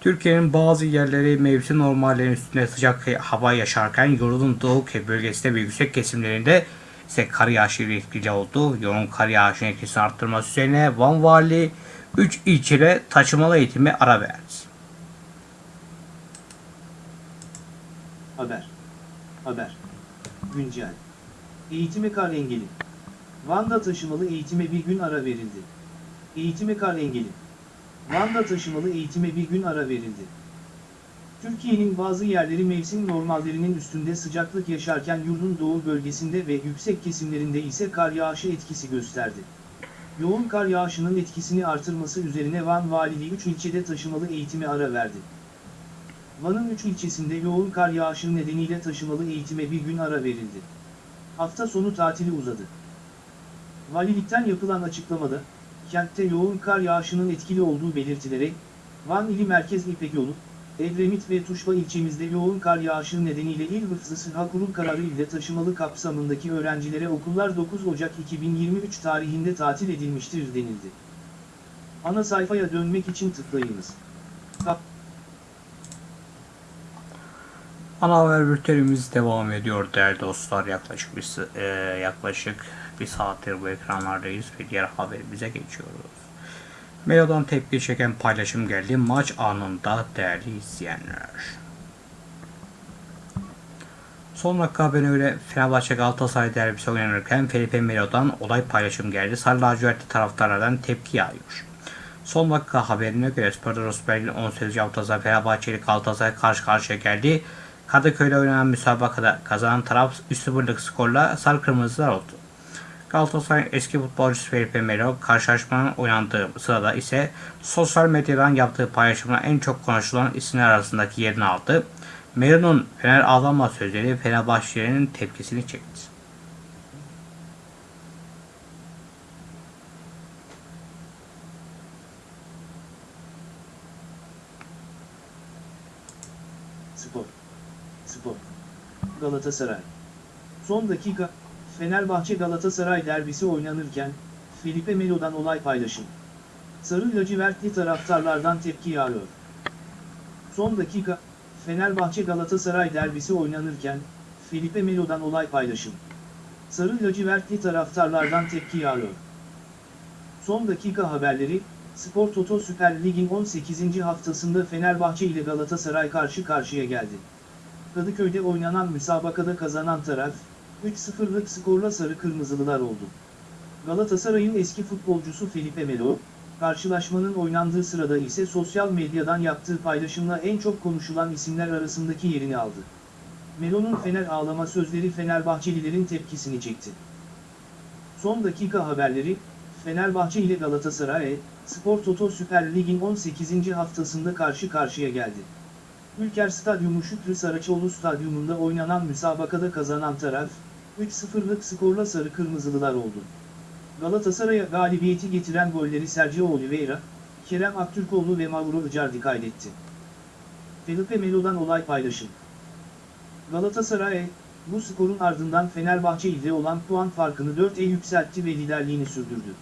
Türkiye'nin bazı yerleri mevsim normallerinin üstünde sıcak hava yaşarken yurdun doğu bölgesinde ve yüksek kesimlerinde ise kar yağışı etkili oldu. Yoğun kar yağışının etkisini arttırması üzerine Van Vali 3 ilçede taşımalı eğitime ara verdi. Haber. Haber. Güncel. Eğitime kar engeli. Van'da taşımalı eğitime bir gün ara verildi. Eğitime kar engeli. Van'da taşımalı eğitime bir gün ara verildi. Türkiye'nin bazı yerleri mevsim normallerinin üstünde sıcaklık yaşarken yurdun doğu bölgesinde ve yüksek kesimlerinde ise kar yağışı etkisi gösterdi. Yoğun kar yağışının etkisini artırması üzerine Van Valiliği 3 ilçede taşımalı eğitime ara verdi. Van'ın 3 ilçesinde yoğun kar yağışı nedeniyle taşımalı eğitime bir gün ara verildi. Hafta sonu tatili uzadı. Valilikten yapılan açıklamada, kentte yoğun kar yağışının etkili olduğu belirtilerek, Van ili Merkez İpek Yolu, Edremit ve Tuşba ilçemizde yoğun kar yağışı nedeniyle İl Hıfzı Sıha Kurul kararı ile taşımalı kapsamındaki öğrencilere okullar 9 Ocak 2023 tarihinde tatil edilmiştir denildi. Ana sayfaya dönmek için tıklayınız. Ana haber bültenimiz devam ediyor değerli dostlar. Yaklaşık bir e, yaklaşık bir saattir bu ekranlardayız ve diğer haberimize geçiyoruz. Melo'dan tepki çeken paylaşım geldi maç anında değerli izleyenler. Son dakika haberine göre Fenerbahçe Galatasaray derbisi oynanırken Felipe Melo'dan olay paylaşım geldi. Sarı taraftarlardan tepki yağıyor. Son dakika haberine göre Sparta Berlin 18. haftasında Fenerbahçe ile Galatasaray karşı karşıya geldi. Kadıköy'de oynanan müsabakada kazanan taraf 3-0'lık skorla sarı kırmızılar oldu. Galatasaray eski futbolcusu Felipe Melo karşılaşmanın oynandığı sırada ise sosyal medyadan yaptığı paylaşımla en çok konuşulan isimler arasındaki yerini aldı. Melo'nun Fener ağlama sözleri Fenerbahçelilerin tepkisini çekti. Spor. Spor. Galatasaray. Son dakika, Fenerbahçe Galatasaray derbisi oynanırken, Felipe Melo'dan olay paylaşım. Sarı lacivertli taraftarlardan tepki yağıyor. Son dakika, Fenerbahçe Galatasaray derbisi oynanırken, Felipe Melo'dan olay paylaşım. Sarı lacivertli taraftarlardan tepki yağıyor. Son dakika haberleri, Spor Toto Süper Lig'in 18. haftasında Fenerbahçe ile Galatasaray karşı karşıya geldi. Kadıköy'de oynanan müsabakada kazanan taraf, 3-0'lık skorla sarı kırmızılılar oldu. Galatasaray'ın eski futbolcusu Felipe Melo, karşılaşmanın oynandığı sırada ise sosyal medyadan yaptığı paylaşımla en çok konuşulan isimler arasındaki yerini aldı. Melo'nun Fener ağlama sözleri Fenerbahçelilerin tepkisini çekti. Son dakika haberleri, Fenerbahçe ile Galatasaray, Spor Toto Süper Lig'in 18. haftasında karşı karşıya geldi. Ülker Stadyumu Şükrü Saraçoğlu Stadyumunda oynanan müsabakada kazanan taraf, 3-0'lık skorla sarı kırmızılılar oldu. Galatasaray'a galibiyeti getiren golleri Sergio Oliveira, Kerem Aktürkoğlu ve Mauro Icardi kaydetti. Felipe Melo'dan olay paylaşım. Galatasaray, bu skorun ardından Fenerbahçe ile olan puan farkını 4'e yükseltti ve liderliğini sürdürdü.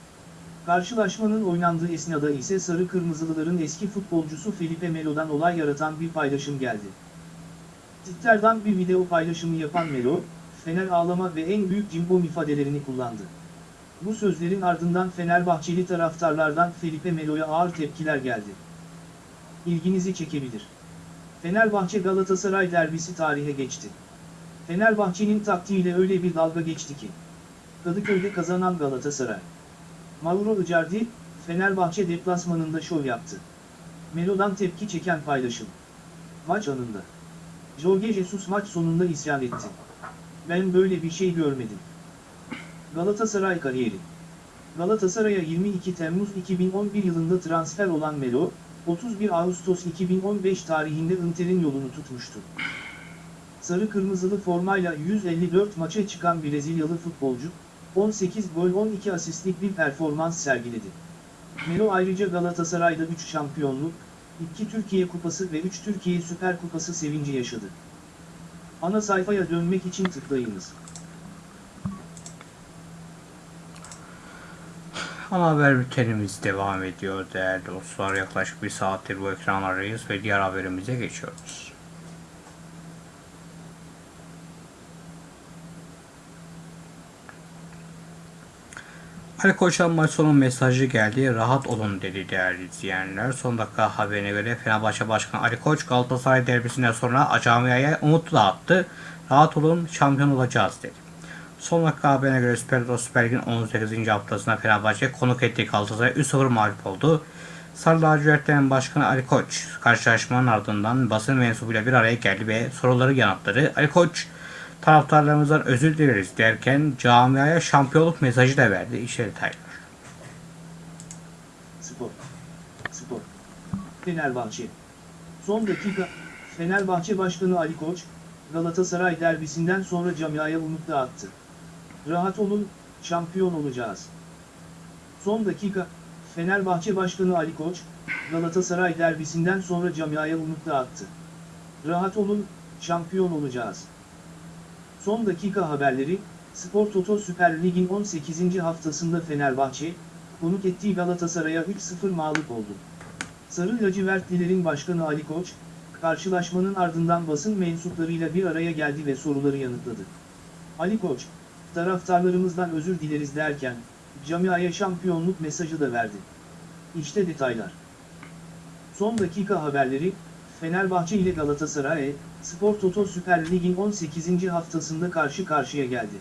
Karşılaşmanın oynandığı esnada ise Sarı Kırmızılıların eski futbolcusu Felipe Melo'dan olay yaratan bir paylaşım geldi. Twitter'dan bir video paylaşımı yapan Melo, Fener ağlama ve en büyük cimbom ifadelerini kullandı. Bu sözlerin ardından Fenerbahçeli taraftarlardan Felipe Melo'ya ağır tepkiler geldi. İlginizi çekebilir. Fenerbahçe Galatasaray derbisi tarihe geçti. Fenerbahçe'nin taktiğiyle öyle bir dalga geçti ki. Kadıköy'de kazanan Galatasaray. Mauro Icardi, Fenerbahçe deplasmanında şov yaptı. Melo'dan tepki çeken paylaşım. Maç anında. Jorge Jesus maç sonunda isyan etti. Ben böyle bir şey görmedim. Galatasaray kariyeri. Galatasaray'a 22 Temmuz 2011 yılında transfer olan Melo, 31 Ağustos 2015 tarihinde Inter'in yolunu tutmuştu. Sarı kırmızılı formayla 154 maça çıkan Brezilyalı futbolcu, 18 gol 12 asistlik bir performans sergiledi. Melo ayrıca Galatasaray'da 3 şampiyonluk, 2 Türkiye Kupası ve 3 Türkiye Süper Kupası sevinci yaşadı. Ana sayfaya dönmek için tıklayınız. Ana haber bültenimiz devam ediyor değerli dostlar. Yaklaşık bir saattir bu ekranlardayız ve diğer haberimize geçiyoruz. Ali Koç'tan maç sonu mesajı geldi. Rahat olun dedi değerli izleyenler. Son dakika haberine göre Fenerbahçe Başkanı Ali Koç Galatasaray derbisinden sonra camiaya umut dağıttı. Rahat olun şampiyon olacağız dedi. Son dakika haberine göre Süper Lig Süper Lig'in 18. haftasında Fenerbahçe konuk ettiği Galatasaray 3-0 mağlup oldu. Sarı lacivertlerin başkanı Ali Koç karşılaşmanın ardından basın mensubuyla bir araya geldi ve soruları yanıtladı. Ali Koç taraftarlarımızdan özür dileriz derken camiaya şampiyonluk mesajı da verdi. İşte detaylar. Spor. Spor. Fenerbahçe. Son dakika, Fenerbahçe Başkanı Ali Koç, Galatasaray derbisinden sonra camiaya umut dağıttı. Rahat olun, şampiyon olacağız. Son dakika, Fenerbahçe Başkanı Ali Koç, Galatasaray derbisinden sonra camiaya umut dağıttı. Rahat olun, şampiyon olacağız. Son dakika haberleri, Spor Toto Süper Lig'in 18. haftasında Fenerbahçe, konuk ettiği Galatasaray'a 3-0 mağlup oldu. Sarı lacivertlilerin başkanı Ali Koç, karşılaşmanın ardından basın mensuplarıyla bir araya geldi ve soruları yanıtladı. Ali Koç, taraftarlarımızdan özür dileriz derken, camiaya şampiyonluk mesajı da verdi. İşte detaylar. Son dakika haberleri, Fenerbahçe ile Galatasaray, Spor Toto Süper Lig'in 18. haftasında karşı karşıya geldi.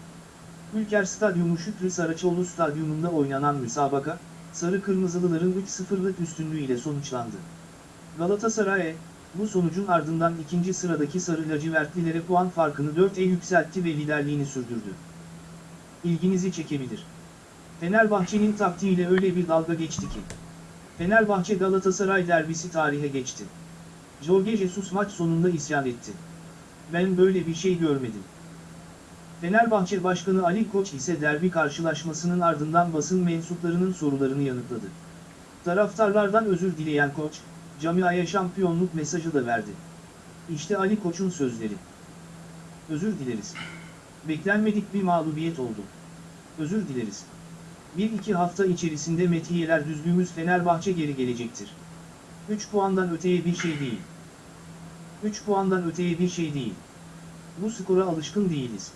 Ülker Stadyumu Şükrü Saraçoğlu Stadyumunda oynanan müsabaka, Sarı Kırmızılıların 3-0'lık üstünlüğüyle sonuçlandı. Galatasaray, bu sonucun ardından ikinci sıradaki Sarı Lacivertlilere puan farkını 4'e yükseltti ve liderliğini sürdürdü. İlginizi çekebilir. Fenerbahçe'nin taktiğiyle öyle bir dalga geçti ki. Fenerbahçe Galatasaray derbisi tarihe geçti. Jorge Jesus maç sonunda isyan etti. Ben böyle bir şey görmedim. Fenerbahçe Başkanı Ali Koç ise derbi karşılaşmasının ardından basın mensuplarının sorularını yanıtladı. Taraftarlardan özür dileyen Koç, camiaya şampiyonluk mesajı da verdi. İşte Ali Koç'un sözleri. Özür dileriz. Beklenmedik bir mağlubiyet oldu. Özür dileriz. Bir iki hafta içerisinde metiyeler düzdüğümüz Fenerbahçe geri gelecektir. 3 puandan öteye bir şey değil. 3 puandan öteye bir şey değil. Bu skora alışkın değiliz.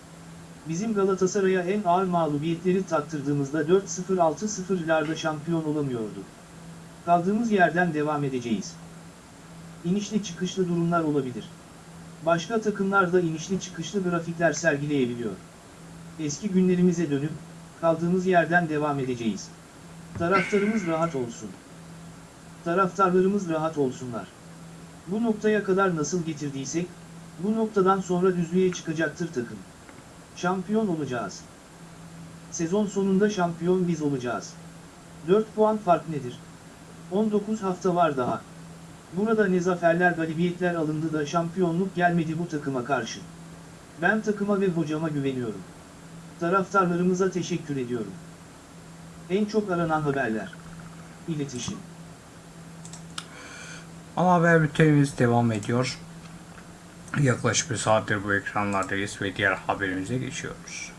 Bizim Galatasaray'a en ağır mağlubiyetleri tattırdığımızda 4-0-6-0'larda şampiyon olamıyorduk. Kaldığımız yerden devam edeceğiz. İnişli çıkışlı durumlar olabilir. Başka takımlar da inişli çıkışlı grafikler sergileyebiliyor. Eski günlerimize dönüp, kaldığımız yerden devam edeceğiz. Taraftarımız rahat olsun. Taraftarlarımız rahat olsunlar. Bu noktaya kadar nasıl getirdiysek, bu noktadan sonra düzlüğe çıkacaktır takım. Şampiyon olacağız. Sezon sonunda şampiyon biz olacağız. 4 puan fark nedir? 19 hafta var daha. Burada ne zaferler galibiyetler alındı da şampiyonluk gelmedi bu takıma karşı. Ben takıma ve hocama güveniyorum. Taraftarlarımıza teşekkür ediyorum. En çok aranan haberler. İletişim. Ama haber bültenimiz devam ediyor. Yaklaşık bir saattir bu ekranlardayız ve diğer haberimize geçiyoruz.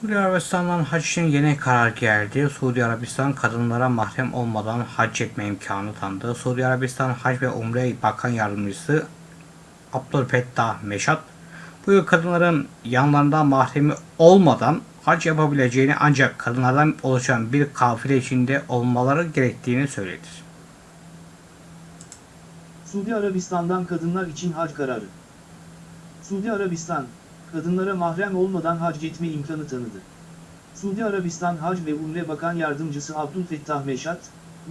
Suudi Arabistan'dan hac için yeni karar geldi. Suudi Arabistan kadınlara mahrem olmadan hac etme imkanı tanıdı. Suudi Arabistan Hac ve Umre Bakan Yardımcısı Abdülfettah Meşat bu kadınların yanlarında mahremi olmadan hac yapabileceğini ancak kadınlardan oluşan bir kafile içinde olmaları gerektiğini söyledi. Suudi Arabistan'dan kadınlar için hac kararı. Suudi Arabistan, kadınlara mahrem olmadan hac etme imkanı tanıdı. Suudi Arabistan Hac ve Umre Bakan Yardımcısı Abdülfettah Meşat,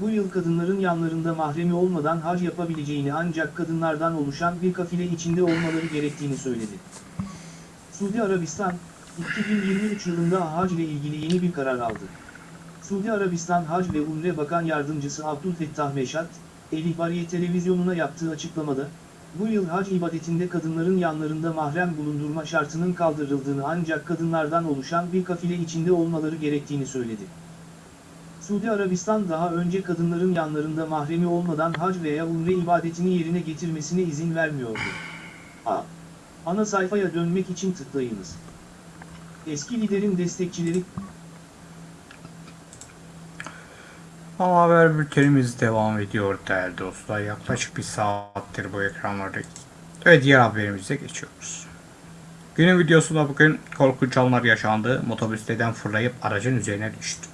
bu yıl kadınların yanlarında mahremi olmadan hac yapabileceğini ancak kadınlardan oluşan bir kafile içinde olmaları gerektiğini söyledi. Suudi Arabistan, 2023 yılında hac ile ilgili yeni bir karar aldı. Suudi Arabistan Hac ve Umre Bakan Yardımcısı Abdülfettah Meşat, El İhbariye Televizyonu'na yaptığı açıklamada, bu yıl hac ibadetinde kadınların yanlarında mahrem bulundurma şartının kaldırıldığını ancak kadınlardan oluşan bir kafile içinde olmaları gerektiğini söyledi. Suudi Arabistan daha önce kadınların yanlarında mahremi olmadan hac veya umre ibadetini yerine getirmesine izin vermiyordu. A. Ana sayfaya dönmek için tıklayınız. Eski liderin destekçileri Ama haber bültenimiz devam ediyor değerli dostlar. Yaklaşık bir saattir bu ekranlardayız. Ve diğer haberimize geçiyoruz. Günün videosunda bugün korkunç anlar yaşandı. Motobüsteden fırlayıp aracın üzerine düştü.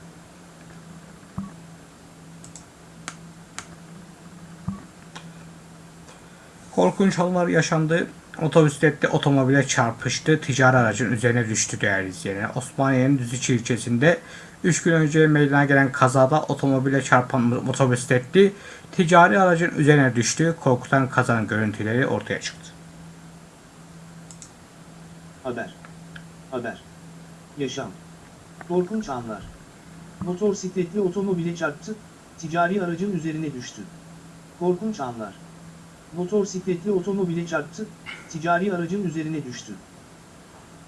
Korkunç anlar yaşandı. Otobüslette otomobile çarpıştı. Ticari aracın üzerine düştü değerli izleyenler. Osmaniye'nin Düzüçi ilçesinde 3 gün önce meydana gelen kazada otomobile çarpan motosikletli ticari aracın üzerine düştü. Korkutan kazanın görüntüleri ortaya çıktı. Haber. Haber. Yaşam. Korkunç anlar. Motorsikletli otomobile çarptı, ticari aracın üzerine düştü. Korkunç anlar. Motorsikletli otomobile çarptı, ticari aracın üzerine düştü.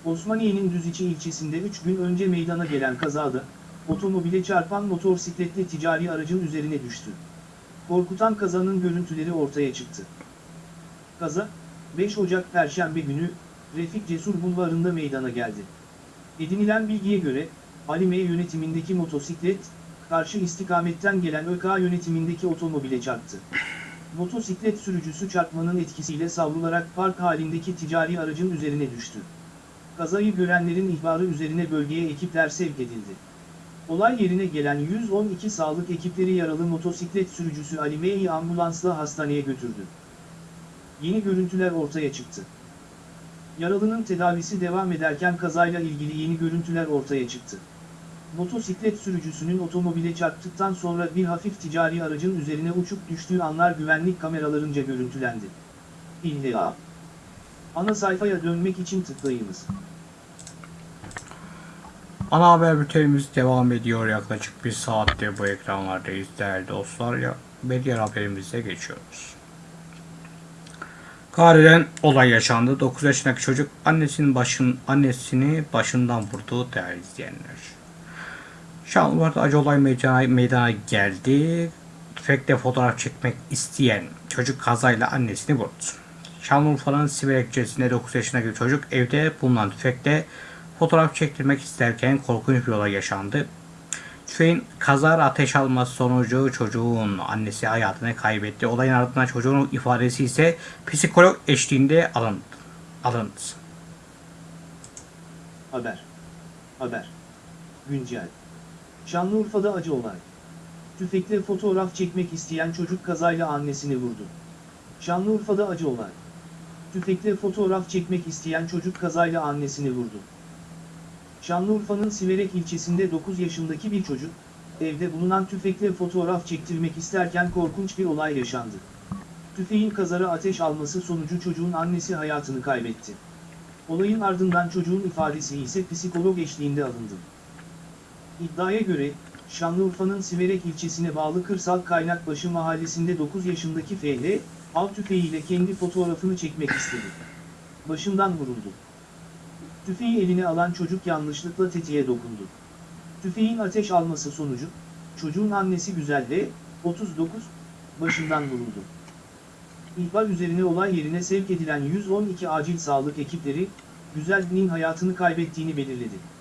Osmaniye'nin Düziçi ilçesinde 3 gün önce meydana gelen kazada, otomobile çarpan motorsikletli ticari aracın üzerine düştü. Korkutan kazanın görüntüleri ortaya çıktı. Kaza, 5 Ocak Perşembe günü, Refik Cesur Bulvarı'nda meydana geldi. Edinilen bilgiye göre, Alime yönetimindeki motosiklet, karşı istikametten gelen ÖK yönetimindeki otomobile çarptı. Motosiklet sürücüsü çarpmanın etkisiyle savrularak park halindeki ticari aracın üzerine düştü. Kazayı görenlerin ihbarı üzerine bölgeye ekipler sevk edildi. Olay yerine gelen 112 sağlık ekipleri yaralı motosiklet sürücüsü Ali M'yi ambulansla hastaneye götürdü. Yeni görüntüler ortaya çıktı. Yaralının tedavisi devam ederken kazayla ilgili yeni görüntüler ortaya çıktı. Motosiklet sürücüsünün otomobile çarptıktan sonra bir hafif ticari aracın üzerine uçup düştüğü anlar güvenlik kameralarınca görüntülendi. İlla. Ana sayfaya dönmek için tıklayınız. Ana haber bültenimiz devam ediyor. Yaklaşık bir saattir bu ekranlardayız değerli dostlar. Ya, ve diğer haberimize geçiyoruz. Kahire'den olay yaşandı. 9 yaşındaki çocuk annesinin başın annesini başından vurdu değerli izleyenler. Şanlıurfa'da acı olay meydana, geldi. Tüfekle fotoğraf çekmek isteyen çocuk kazayla annesini vurdu. Şanlıurfa'nın Siverek ilçesinde 9 yaşındaki çocuk evde bulunan tüfekle fotoğraf çektirmek isterken korkunç bir olay yaşandı. Tüfeğin kazara ateş alması sonucu çocuğun annesi hayatını kaybetti. Olayın ardından çocuğun ifadesi ise psikolog eşliğinde alındı. alındı. Haber. Haber. Güncel. Şanlıurfa'da acı olay. Tüfekle fotoğraf çekmek isteyen çocuk kazayla annesini vurdu. Şanlıurfa'da acı olay. Tüfekle fotoğraf çekmek isteyen çocuk kazayla annesini vurdu. Şanlıurfa'nın Siverek ilçesinde 9 yaşındaki bir çocuk, evde bulunan tüfekle fotoğraf çektirmek isterken korkunç bir olay yaşandı. Tüfeğin kazara ateş alması sonucu çocuğun annesi hayatını kaybetti. Olayın ardından çocuğun ifadesi ise psikolog eşliğinde alındı. İddiaya göre, Şanlıurfa'nın Siverek ilçesine bağlı Kırsal Kaynakbaşı mahallesinde 9 yaşındaki FL, av tüfeğiyle kendi fotoğrafını çekmek istedi. Başından vuruldu. Tüfeği eline alan çocuk yanlışlıkla tetiğe dokundu. Tüfeğin ateş alması sonucu, çocuğun annesi Güzelle, 39, başından vuruldu. İhbar üzerine olay yerine sevk edilen 112 acil sağlık ekipleri, Güzel'nin hayatını kaybettiğini belirledi.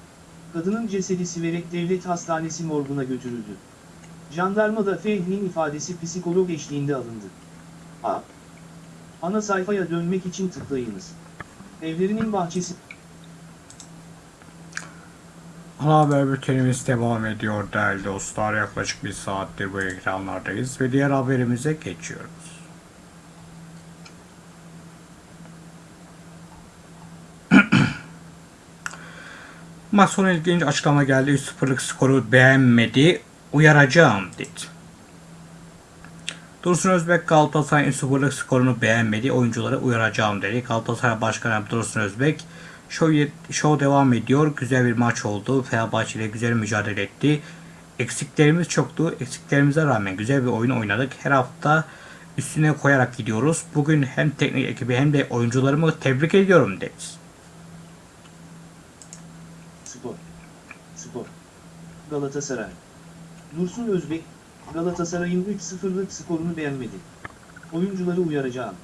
Kadının cesedi Siverek Devlet Hastanesi morguna götürüldü. Jandarmada Fehmi'nin ifadesi psikolog eşliğinde alındı. A. Ana sayfaya dönmek için tıklayınız. Evlerinin bahçesi Ana haber bültenimiz devam ediyor değerli dostlar. Yaklaşık bir saattir bu ekranlardayız ve diğer haberimize geçiyoruz. Maç sonu ilginç açıklama geldi. 3-0'lık skoru beğenmedi. Uyaracağım dedi. Dursun Özbek Galatasaray'ın 3-0'lık skorunu beğenmedi. Oyuncuları uyaracağım dedi. Galatasaray Başkanı Dursun Özbek Show, show devam ediyor. Güzel bir maç oldu. Fenerbahçe ile güzel mücadele etti. Eksiklerimiz çoktu. Eksiklerimize rağmen güzel bir oyun oynadık. Her hafta üstüne koyarak gidiyoruz. Bugün hem teknik ekibi hem de oyuncularımı tebrik ediyorum dedi. Spor. Spor. Galatasaray. Dursun Özbek, Galatasaray'ın 3-0'lık skorunu beğenmedi. Oyuncuları uyaracağım.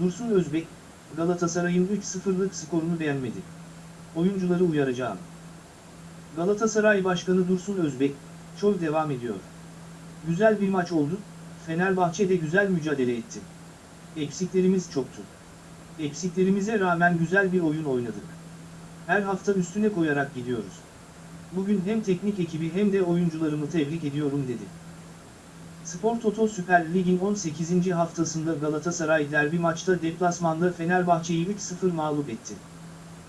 Dursun Özbek, Galatasaray'ın 3-0'lık skorunu beğenmedi. Oyuncuları uyaracağım. Galatasaray Başkanı Dursun Özbek, şov devam ediyor. Güzel bir maç oldu, Fenerbahçe de güzel mücadele etti. Eksiklerimiz çoktu. Eksiklerimize rağmen güzel bir oyun oynadık. Her hafta üstüne koyarak gidiyoruz. Bugün hem teknik ekibi hem de oyuncularımı tebrik ediyorum dedi. Spor Toto Süper Lig'in 18. haftasında Galatasaray derbi maçta deplasmanda Fenerbahçe'yi 3-0 mağlup etti.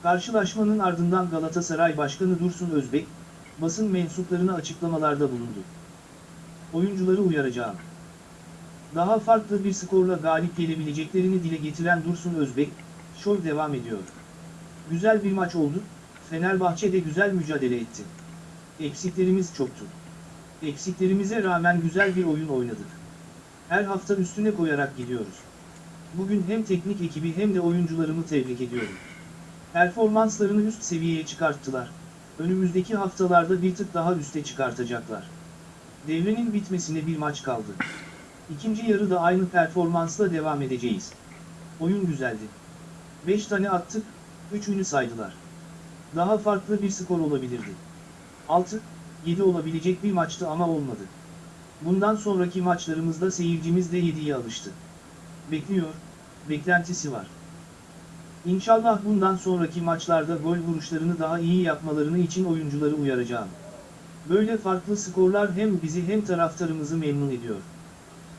Karşılaşmanın ardından Galatasaray Başkanı Dursun Özbek, basın mensuplarına açıklamalarda bulundu. Oyuncuları uyaracağım. Daha farklı bir skorla galip gelebileceklerini dile getiren Dursun Özbek, şov devam ediyor. Güzel bir maç oldu, Fenerbahçe de güzel mücadele etti. Eksiklerimiz çoktu. Eksiklerimize rağmen güzel bir oyun oynadık. Her hafta üstüne koyarak gidiyoruz. Bugün hem teknik ekibi hem de oyuncularımı tebrik ediyorum. Performanslarını üst seviyeye çıkarttılar. Önümüzdeki haftalarda bir tık daha üste çıkartacaklar. Devrenin bitmesine bir maç kaldı. İkinci yarıda aynı performansla devam edeceğiz. Oyun güzeldi. 5 tane attık, 3'ünü saydılar. Daha farklı bir skor olabilirdi. 6, 7 olabilecek bir maçtı ama olmadı. Bundan sonraki maçlarımızda seyircimiz de 7'ye alıştı. Bekliyor, beklentisi var. İnşallah bundan sonraki maçlarda gol vuruşlarını daha iyi yapmalarını için oyuncuları uyaracağım. Böyle farklı skorlar hem bizi hem taraftarımızı memnun ediyor.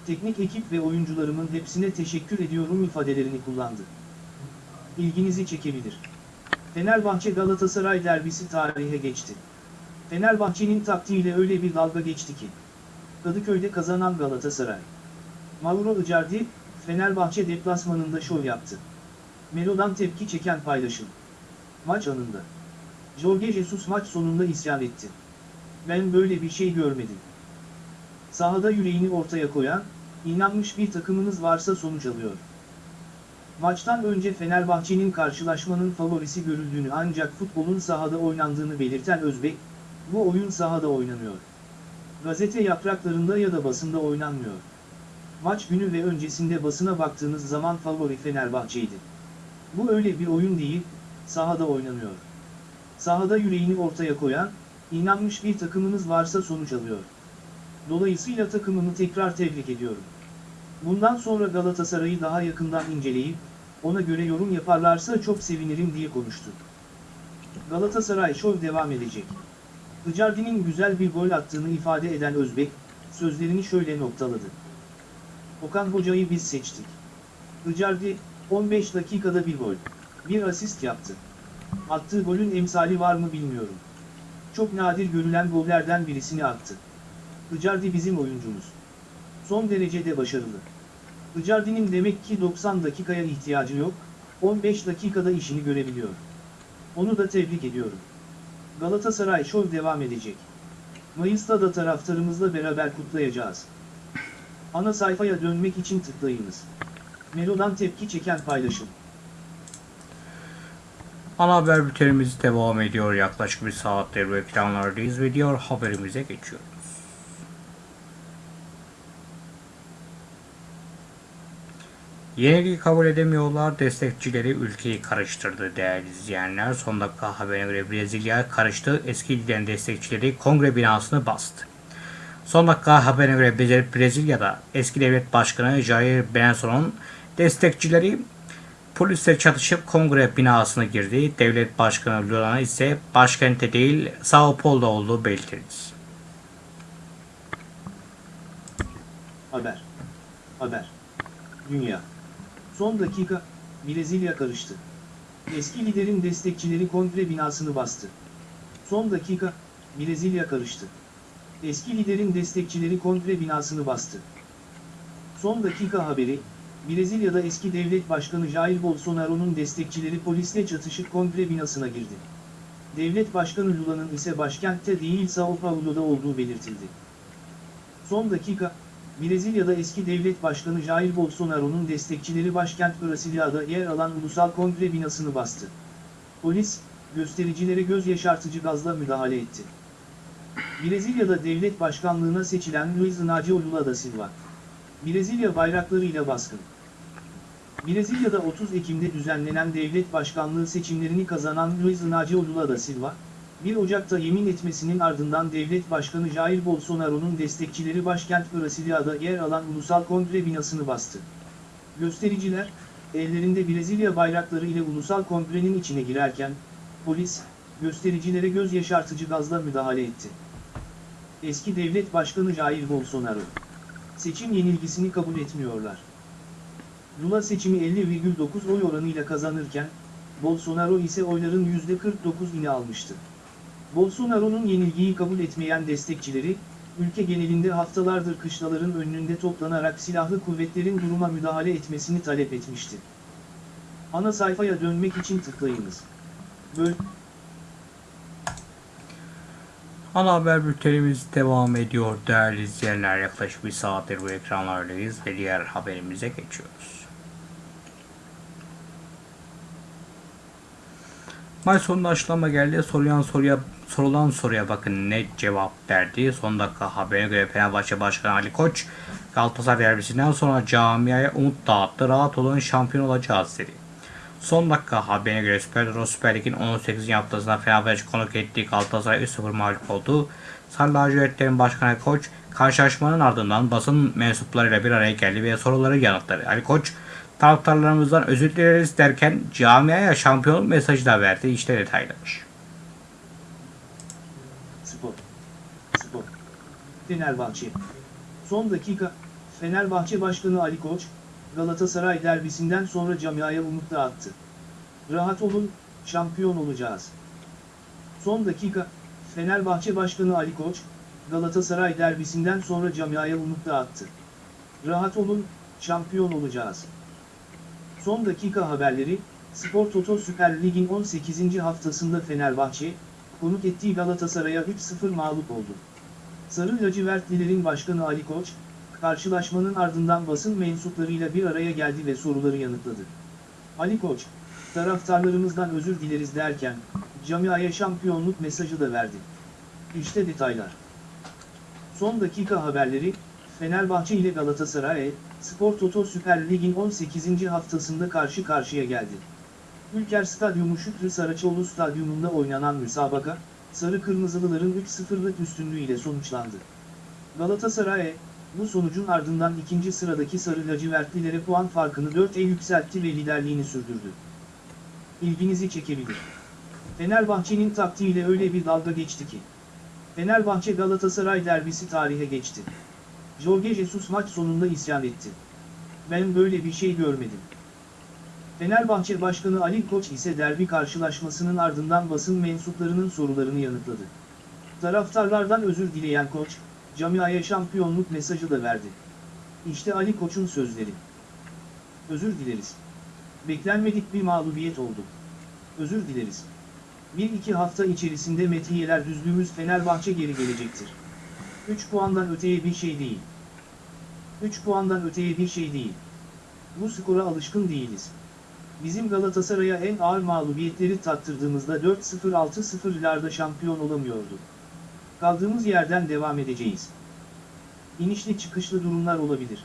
Teknik ekip ve oyuncularımın hepsine teşekkür ediyorum ifadelerini kullandı. İlginizi çekebilir. Fenerbahçe Galatasaray derbisi tarihe geçti. Fenerbahçe'nin taktiğiyle öyle bir dalga geçti ki. Kadıköy'de kazanan Galatasaray. Mauro Icardi, Fenerbahçe deplasmanında şov yaptı. Melo'dan tepki çeken paylaşım. Maç anında. Jorge Jesus maç sonunda isyan etti. Ben böyle bir şey görmedim. Sahada yüreğini ortaya koyan, inanmış bir takımınız varsa sonuç alıyor. Maçtan önce Fenerbahçe'nin karşılaşmanın favorisi görüldüğünü ancak futbolun sahada oynandığını belirten Özbek, bu oyun sahada oynanıyor. Gazete yapraklarında ya da basında oynanmıyor. Maç günü ve öncesinde basına baktığınız zaman favori Fenerbahçe'ydi. Bu öyle bir oyun değil, sahada oynanıyor. Sahada yüreğini ortaya koyan, inanmış bir takımınız varsa sonuç alıyor. Dolayısıyla takımımı tekrar tebrik ediyorum. Bundan sonra Galatasaray'ı daha yakından inceleyip, ona göre yorum yaparlarsa çok sevinirim diye konuştu. Galatasaray şov devam edecek. Icardi'nin güzel bir gol attığını ifade eden Özbek, sözlerini şöyle noktaladı. Okan Hoca'yı biz seçtik. Icardi, 15 dakikada bir gol, bir asist yaptı. Attığı golün emsali var mı bilmiyorum. Çok nadir görülen gollerden birisini attı. Icardi bizim oyuncumuz. Son derecede başarılı. Icardi'nin demek ki 90 dakikaya ihtiyacı yok, 15 dakikada işini görebiliyor. Onu da tebrik ediyorum. Galatasaray şov devam edecek. Mayıs'ta da taraftarımızla beraber kutlayacağız. Ana sayfaya dönmek için tıklayınız. Melo'dan tepki çeken paylaşım. Ana haber bültenimiz devam ediyor. Yaklaşık bir saattir ekranlardayız ve diğer haberimize geçiyoruz. Yenilgiyi kabul edemiyorlar. Destekçileri ülkeyi karıştırdı değerli izleyenler. Son dakika haberine göre Brezilya karıştı. Eski liderin destekçileri kongre binasını bastı. Son dakika haberine göre Bre- Brezilya'da eski devlet başkanı Jair Bolsonaro'nun destekçileri polisle çatışıp kongre binasına girdi. Devlet başkanı Lula ise başkente değil Sao Paulo'da olduğu belirtildi. Haber. Haber. Dünya. Son dakika, Brezilya karıştı. Eski liderin destekçileri kongre binasını bastı. Son dakika, Brezilya karıştı. Eski liderin destekçileri kongre binasını bastı. Son dakika haberi, Brezilya'da eski devlet başkanı Jair Bolsonaro'nun destekçileri polisle çatışıp kongre binasına girdi. Devlet başkanı Lula'nın ise başkentte değil Sao Paulo'da olduğu belirtildi. Son dakika, Brezilya'da eski devlet başkanı Jair Bolsonaro'nun destekçileri başkent Brasilia'da yer alan ulusal kongre binasını bastı. Polis, göstericilere göz yaşartıcı gazla müdahale etti. Brezilya'da devlet başkanlığına seçilen Luiz Inácio Lula da Silva. Brezilya bayraklarıyla baskın. Brezilya'da 30 Ekim'de düzenlenen devlet başkanlığı seçimlerini kazanan Luiz Inácio Lula da Silva, 1 Ocak'ta yemin etmesinin ardından devlet başkanı Jair Bolsonaro'nun destekçileri başkent Brasilia'da yer alan ulusal kongre binasını bastı. Göstericiler, ellerinde Brezilya bayrakları ile ulusal kongrenin içine girerken, polis, göstericilere göz yaşartıcı gazla müdahale etti. Eski devlet başkanı Jair Bolsonaro, seçim yenilgisini kabul etmiyorlar. Lula seçimi 50,9 oy oranıyla kazanırken, Bolsonaro ise oyların %49'ini almıştı. Bolsonaro'nun yenilgiyi kabul etmeyen destekçileri, ülke genelinde haftalardır kışlaların önünde toplanarak silahlı kuvvetlerin duruma müdahale etmesini talep etmişti. Ana sayfaya dönmek için tıklayınız. Böl Ana haber bültenimiz devam ediyor değerli izleyenler. Yaklaşık bir saattir bu ekranlardayız ve diğer haberimize geçiyoruz. Maç sonunda açıklama geldi. Sorulan soruya sorulan soruya bakın ne cevap verdi. Son dakika haberine göre Fenerbahçe Başkanı Ali Koç Galatasaray derbisinden sonra camiaya umut dağıttı. Rahat olun şampiyon olacağız dedi. Son dakika haberine göre Süper Euro Süper Lig'in 18. haftasında Fenerbahçe konuk ettiği Galatasaray 3-0 mağlup oldu. Sarı lacivertlerin başkanı Koç karşılaşmanın ardından basın mensuplarıyla bir araya geldi ve soruları yanıtladı. Ali Koç taraftarlarımızdan özür dileriz derken camiaya şampiyonluk mesajı da verdi. İşte detaylar. Spor. Spor. Fenerbahçe. Son dakika, Fenerbahçe Başkanı Ali Koç, Galatasaray derbisinden sonra camiaya umut dağıttı. Rahat olun, şampiyon olacağız. Son dakika, Fenerbahçe Başkanı Ali Koç, Galatasaray derbisinden sonra camiaya umut dağıttı. Rahat olun, şampiyon olacağız. Son dakika haberleri, Spor Toto Süper Lig'in 18. haftasında Fenerbahçe, konuk ettiği Galatasaray'a 3-0 mağlup oldu. Sarı lacivertlilerin başkanı Ali Koç, karşılaşmanın ardından basın mensuplarıyla bir araya geldi ve soruları yanıtladı. Ali Koç, taraftarlarımızdan özür dileriz derken, camiaya şampiyonluk mesajı da verdi. İşte detaylar. Son dakika haberleri, Fenerbahçe ile Galatasaray, Spor Toto Süper Lig'in 18. haftasında karşı karşıya geldi. Ülker Stadyumu Şükrü Saraçoğlu Stadyumunda oynanan müsabaka, Sarı Kırmızılıların 3-0'lık üstünlüğüyle sonuçlandı. Galatasaray, bu sonucun ardından ikinci sıradaki Sarı Lacivertlilere puan farkını 4'e yükseltti ve liderliğini sürdürdü. İlginizi çekebilir. Fenerbahçe'nin taktiğiyle öyle bir dalga geçti ki. Fenerbahçe Galatasaray derbisi tarihe geçti. Jorge Jesus maç sonunda isyan etti. Ben böyle bir şey görmedim. Fenerbahçe Başkanı Ali Koç ise derbi karşılaşmasının ardından basın mensuplarının sorularını yanıtladı. Taraftarlardan özür dileyen Koç, camiaya şampiyonluk mesajı da verdi. İşte Ali Koç'un sözleri. Özür dileriz. Beklenmedik bir mağlubiyet oldu. Özür dileriz. Bir iki hafta içerisinde metiyeler düzlüğümüz Fenerbahçe geri gelecektir. 3 puandan öteye bir şey değil. 3 puandan öteye bir şey değil. Bu skora alışkın değiliz. Bizim Galatasaray'a en ağır mağlubiyetleri tattırdığımızda 4-0-6-0'larda şampiyon olamıyordu. Kaldığımız yerden devam edeceğiz. İnişli çıkışlı durumlar olabilir.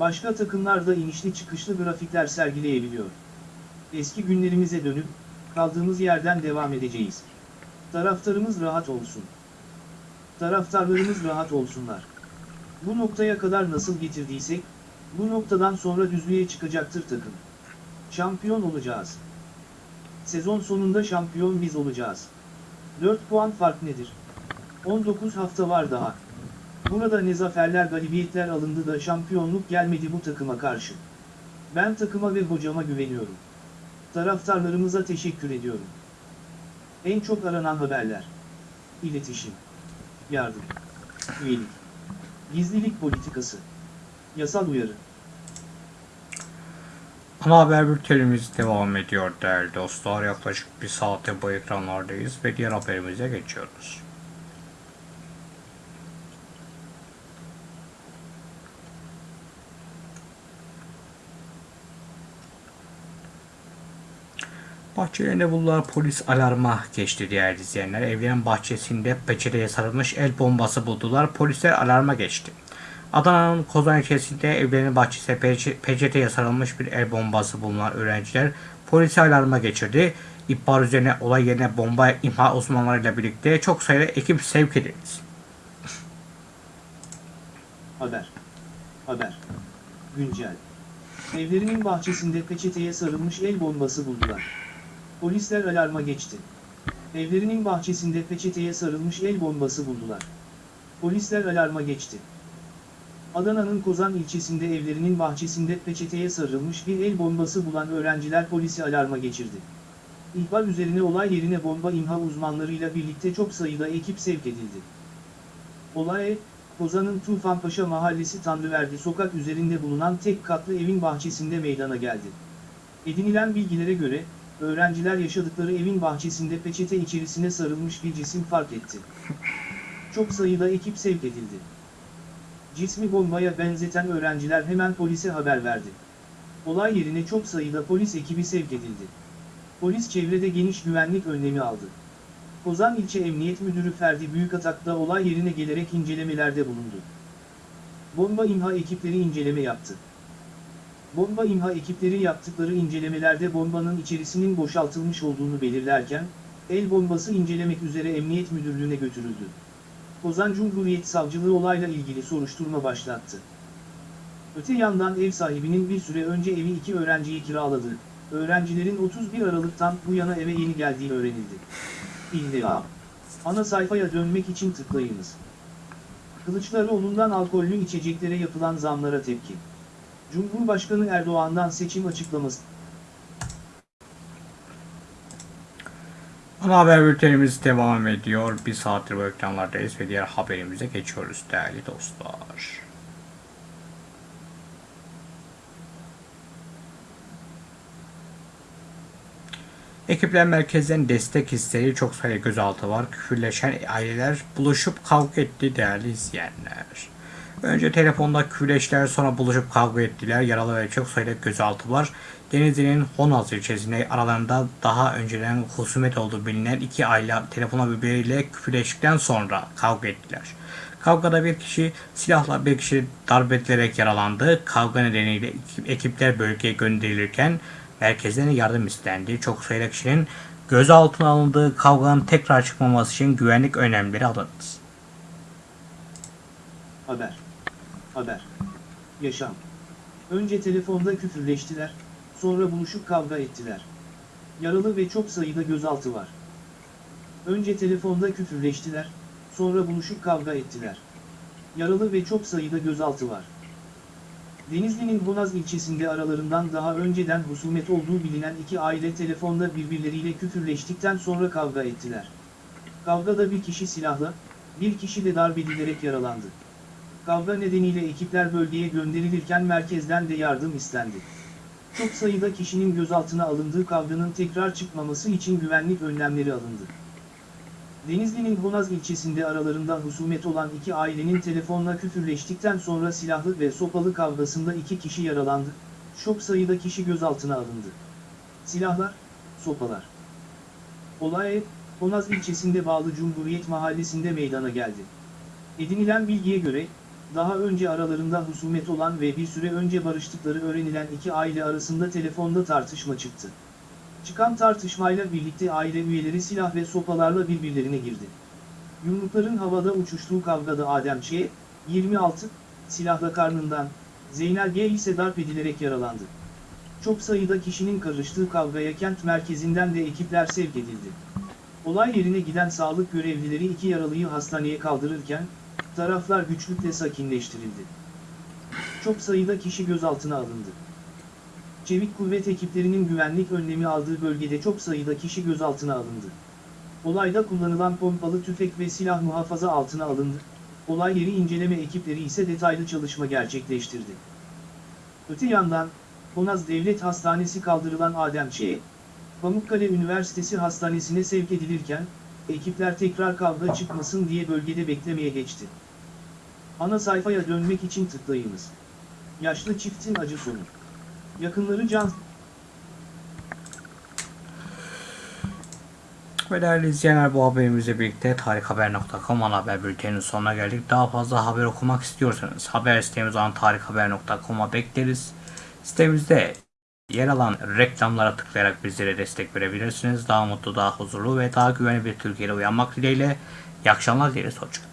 Başka takımlar da inişli çıkışlı grafikler sergileyebiliyor. Eski günlerimize dönüp, kaldığımız yerden devam edeceğiz. Taraftarımız rahat olsun. Taraftarlarımız rahat olsunlar. Bu noktaya kadar nasıl getirdiysek, bu noktadan sonra düzlüğe çıkacaktır takım. Şampiyon olacağız. Sezon sonunda şampiyon biz olacağız. 4 puan fark nedir? 19 hafta var daha. Burada ne zaferler galibiyetler alındı da şampiyonluk gelmedi bu takıma karşı. Ben takıma ve hocama güveniyorum. Taraftarlarımıza teşekkür ediyorum. En çok aranan haberler. İletişim. Yardım. Üyelik. Gizlilik politikası. Yasal uyarı. Ana haber bültenimiz devam ediyor değerli dostlar. Yaklaşık bir saate bu ekranlardayız ve diğer haberimize geçiyoruz. Bahçelerinde bulunan polis alarma geçti değerli izleyenler. Evlerin bahçesinde peçeteye sarılmış el bombası buldular. Polisler alarma geçti. Adana'nın Kozan ilçesinde evlerinin bahçesine peçe- peçeteye sarılmış bir el bombası bulunan öğrenciler polisi alarma geçirdi. İhbar üzerine olay yerine bomba imha uzmanlarıyla birlikte çok sayıda ekip sevk edildi. Haber. Haber. Güncel. Evlerinin bahçesinde peçeteye sarılmış el bombası buldular. Polisler alarma geçti. Evlerinin bahçesinde peçeteye sarılmış el bombası buldular. Polisler alarma geçti. Adana'nın Kozan ilçesinde evlerinin bahçesinde peçeteye sarılmış bir el bombası bulan öğrenciler polisi alarma geçirdi. İhbar üzerine olay yerine bomba imha uzmanlarıyla birlikte çok sayıda ekip sevk edildi. Olay, Kozan'ın Tufanpaşa Mahallesi Tanrıverdi sokak üzerinde bulunan tek katlı evin bahçesinde meydana geldi. Edinilen bilgilere göre, öğrenciler yaşadıkları evin bahçesinde peçete içerisine sarılmış bir cisim fark etti. Çok sayıda ekip sevk edildi. Cismi bombaya benzeten öğrenciler hemen polise haber verdi. Olay yerine çok sayıda polis ekibi sevk edildi. Polis çevrede geniş güvenlik önlemi aldı. Kozan İlçe Emniyet Müdürü Ferdi Büyükatak da olay yerine gelerek incelemelerde bulundu. Bomba imha ekipleri inceleme yaptı. Bomba imha ekipleri yaptıkları incelemelerde bombanın içerisinin boşaltılmış olduğunu belirlerken, el bombası incelemek üzere Emniyet Müdürlüğü'ne götürüldü. Kozan Cumhuriyet Savcılığı olayla ilgili soruşturma başlattı. Öte yandan ev sahibinin bir süre önce evi iki öğrenciyi kiraladığı, öğrencilerin 31 Aralık'tan bu yana eve yeni geldiği öğrenildi. İlla. Ana sayfaya dönmek için tıklayınız. Kılıçdaroğlu'ndan alkollü içeceklere yapılan zamlara tepki. Cumhurbaşkanı Erdoğan'dan seçim açıklaması. Ana haber bültenimiz devam ediyor. Bir saattir bu ekranlardayız ve diğer haberimize geçiyoruz değerli dostlar. Ekipler merkezden destek isteği çok sayıda gözaltı var. Küfürleşen aileler buluşup kavga etti değerli izleyenler. Önce telefonda küfürleştiler sonra buluşup kavga ettiler. Yaralı ve çok sayıda gözaltı var. Denizli'nin Honaz ilçesinde aralarında daha önceden husumet olduğu bilinen iki aile telefona birbiriyle küfürleştikten sonra kavga ettiler. Kavgada bir kişi silahla bir kişi darp edilerek yaralandı. Kavga nedeniyle ekip- ekipler bölgeye gönderilirken merkezden yardım istendi. Çok sayıda kişinin gözaltına alındığı kavganın tekrar çıkmaması için güvenlik önlemleri alındı. Haber. Haber. Yaşam. Önce telefonda küfürleştiler, sonra buluşup kavga ettiler. Yaralı ve çok sayıda gözaltı var. Önce telefonda küfürleştiler, sonra buluşup kavga ettiler. Yaralı ve çok sayıda gözaltı var. Denizli'nin Honaz ilçesinde aralarından daha önceden husumet olduğu bilinen iki aile telefonda birbirleriyle küfürleştikten sonra kavga ettiler. Kavgada bir kişi silahla, bir kişi de darp edilerek yaralandı. Kavga nedeniyle ekipler bölgeye gönderilirken merkezden de yardım istendi. Çok sayıda kişinin gözaltına alındığı kavganın tekrar çıkmaması için güvenlik önlemleri alındı. Denizli'nin Honaz ilçesinde aralarında husumet olan iki ailenin telefonla küfürleştikten sonra silahlı ve sopalı kavgasında iki kişi yaralandı, çok sayıda kişi gözaltına alındı. Silahlar, sopalar. Olay, Honaz ilçesinde bağlı Cumhuriyet Mahallesi'nde meydana geldi. Edinilen bilgiye göre, daha önce aralarında husumet olan ve bir süre önce barıştıkları öğrenilen iki aile arasında telefonda tartışma çıktı. Çıkan tartışmayla birlikte aile üyeleri silah ve sopalarla birbirlerine girdi. Yumrukların havada uçuştuğu kavgada Adem Ç. 26, silahla karnından, Zeynel G ise darp edilerek yaralandı. Çok sayıda kişinin karıştığı kavgaya kent merkezinden de ekipler sevk edildi. Olay yerine giden sağlık görevlileri iki yaralıyı hastaneye kaldırırken, taraflar güçlükle sakinleştirildi. Çok sayıda kişi gözaltına alındı. Çevik kuvvet ekiplerinin güvenlik önlemi aldığı bölgede çok sayıda kişi gözaltına alındı. Olayda kullanılan pompalı tüfek ve silah muhafaza altına alındı. Olay yeri inceleme ekipleri ise detaylı çalışma gerçekleştirdi. Öte yandan, Honaz Devlet Hastanesi kaldırılan Adem Ç. Pamukkale Üniversitesi Hastanesi'ne sevk edilirken, ekipler tekrar kavga çıkmasın diye bölgede beklemeye geçti. Ana sayfaya dönmek için tıklayınız. Yaşlı çiftin acı sonu. Yakınları can Ve değerli izleyenler bu haberimizle birlikte tarikhaber.com ana haber bülteninin sonuna geldik. Daha fazla haber okumak istiyorsanız haber sitemiz olan tarikhaber.com'a bekleriz. Sitemizde yer alan reklamlara tıklayarak bizlere destek verebilirsiniz. Daha mutlu, daha huzurlu ve daha güvenli bir Türkiye'de uyanmak dileğiyle. İyi akşamlar dileriz. Hoşçakalın.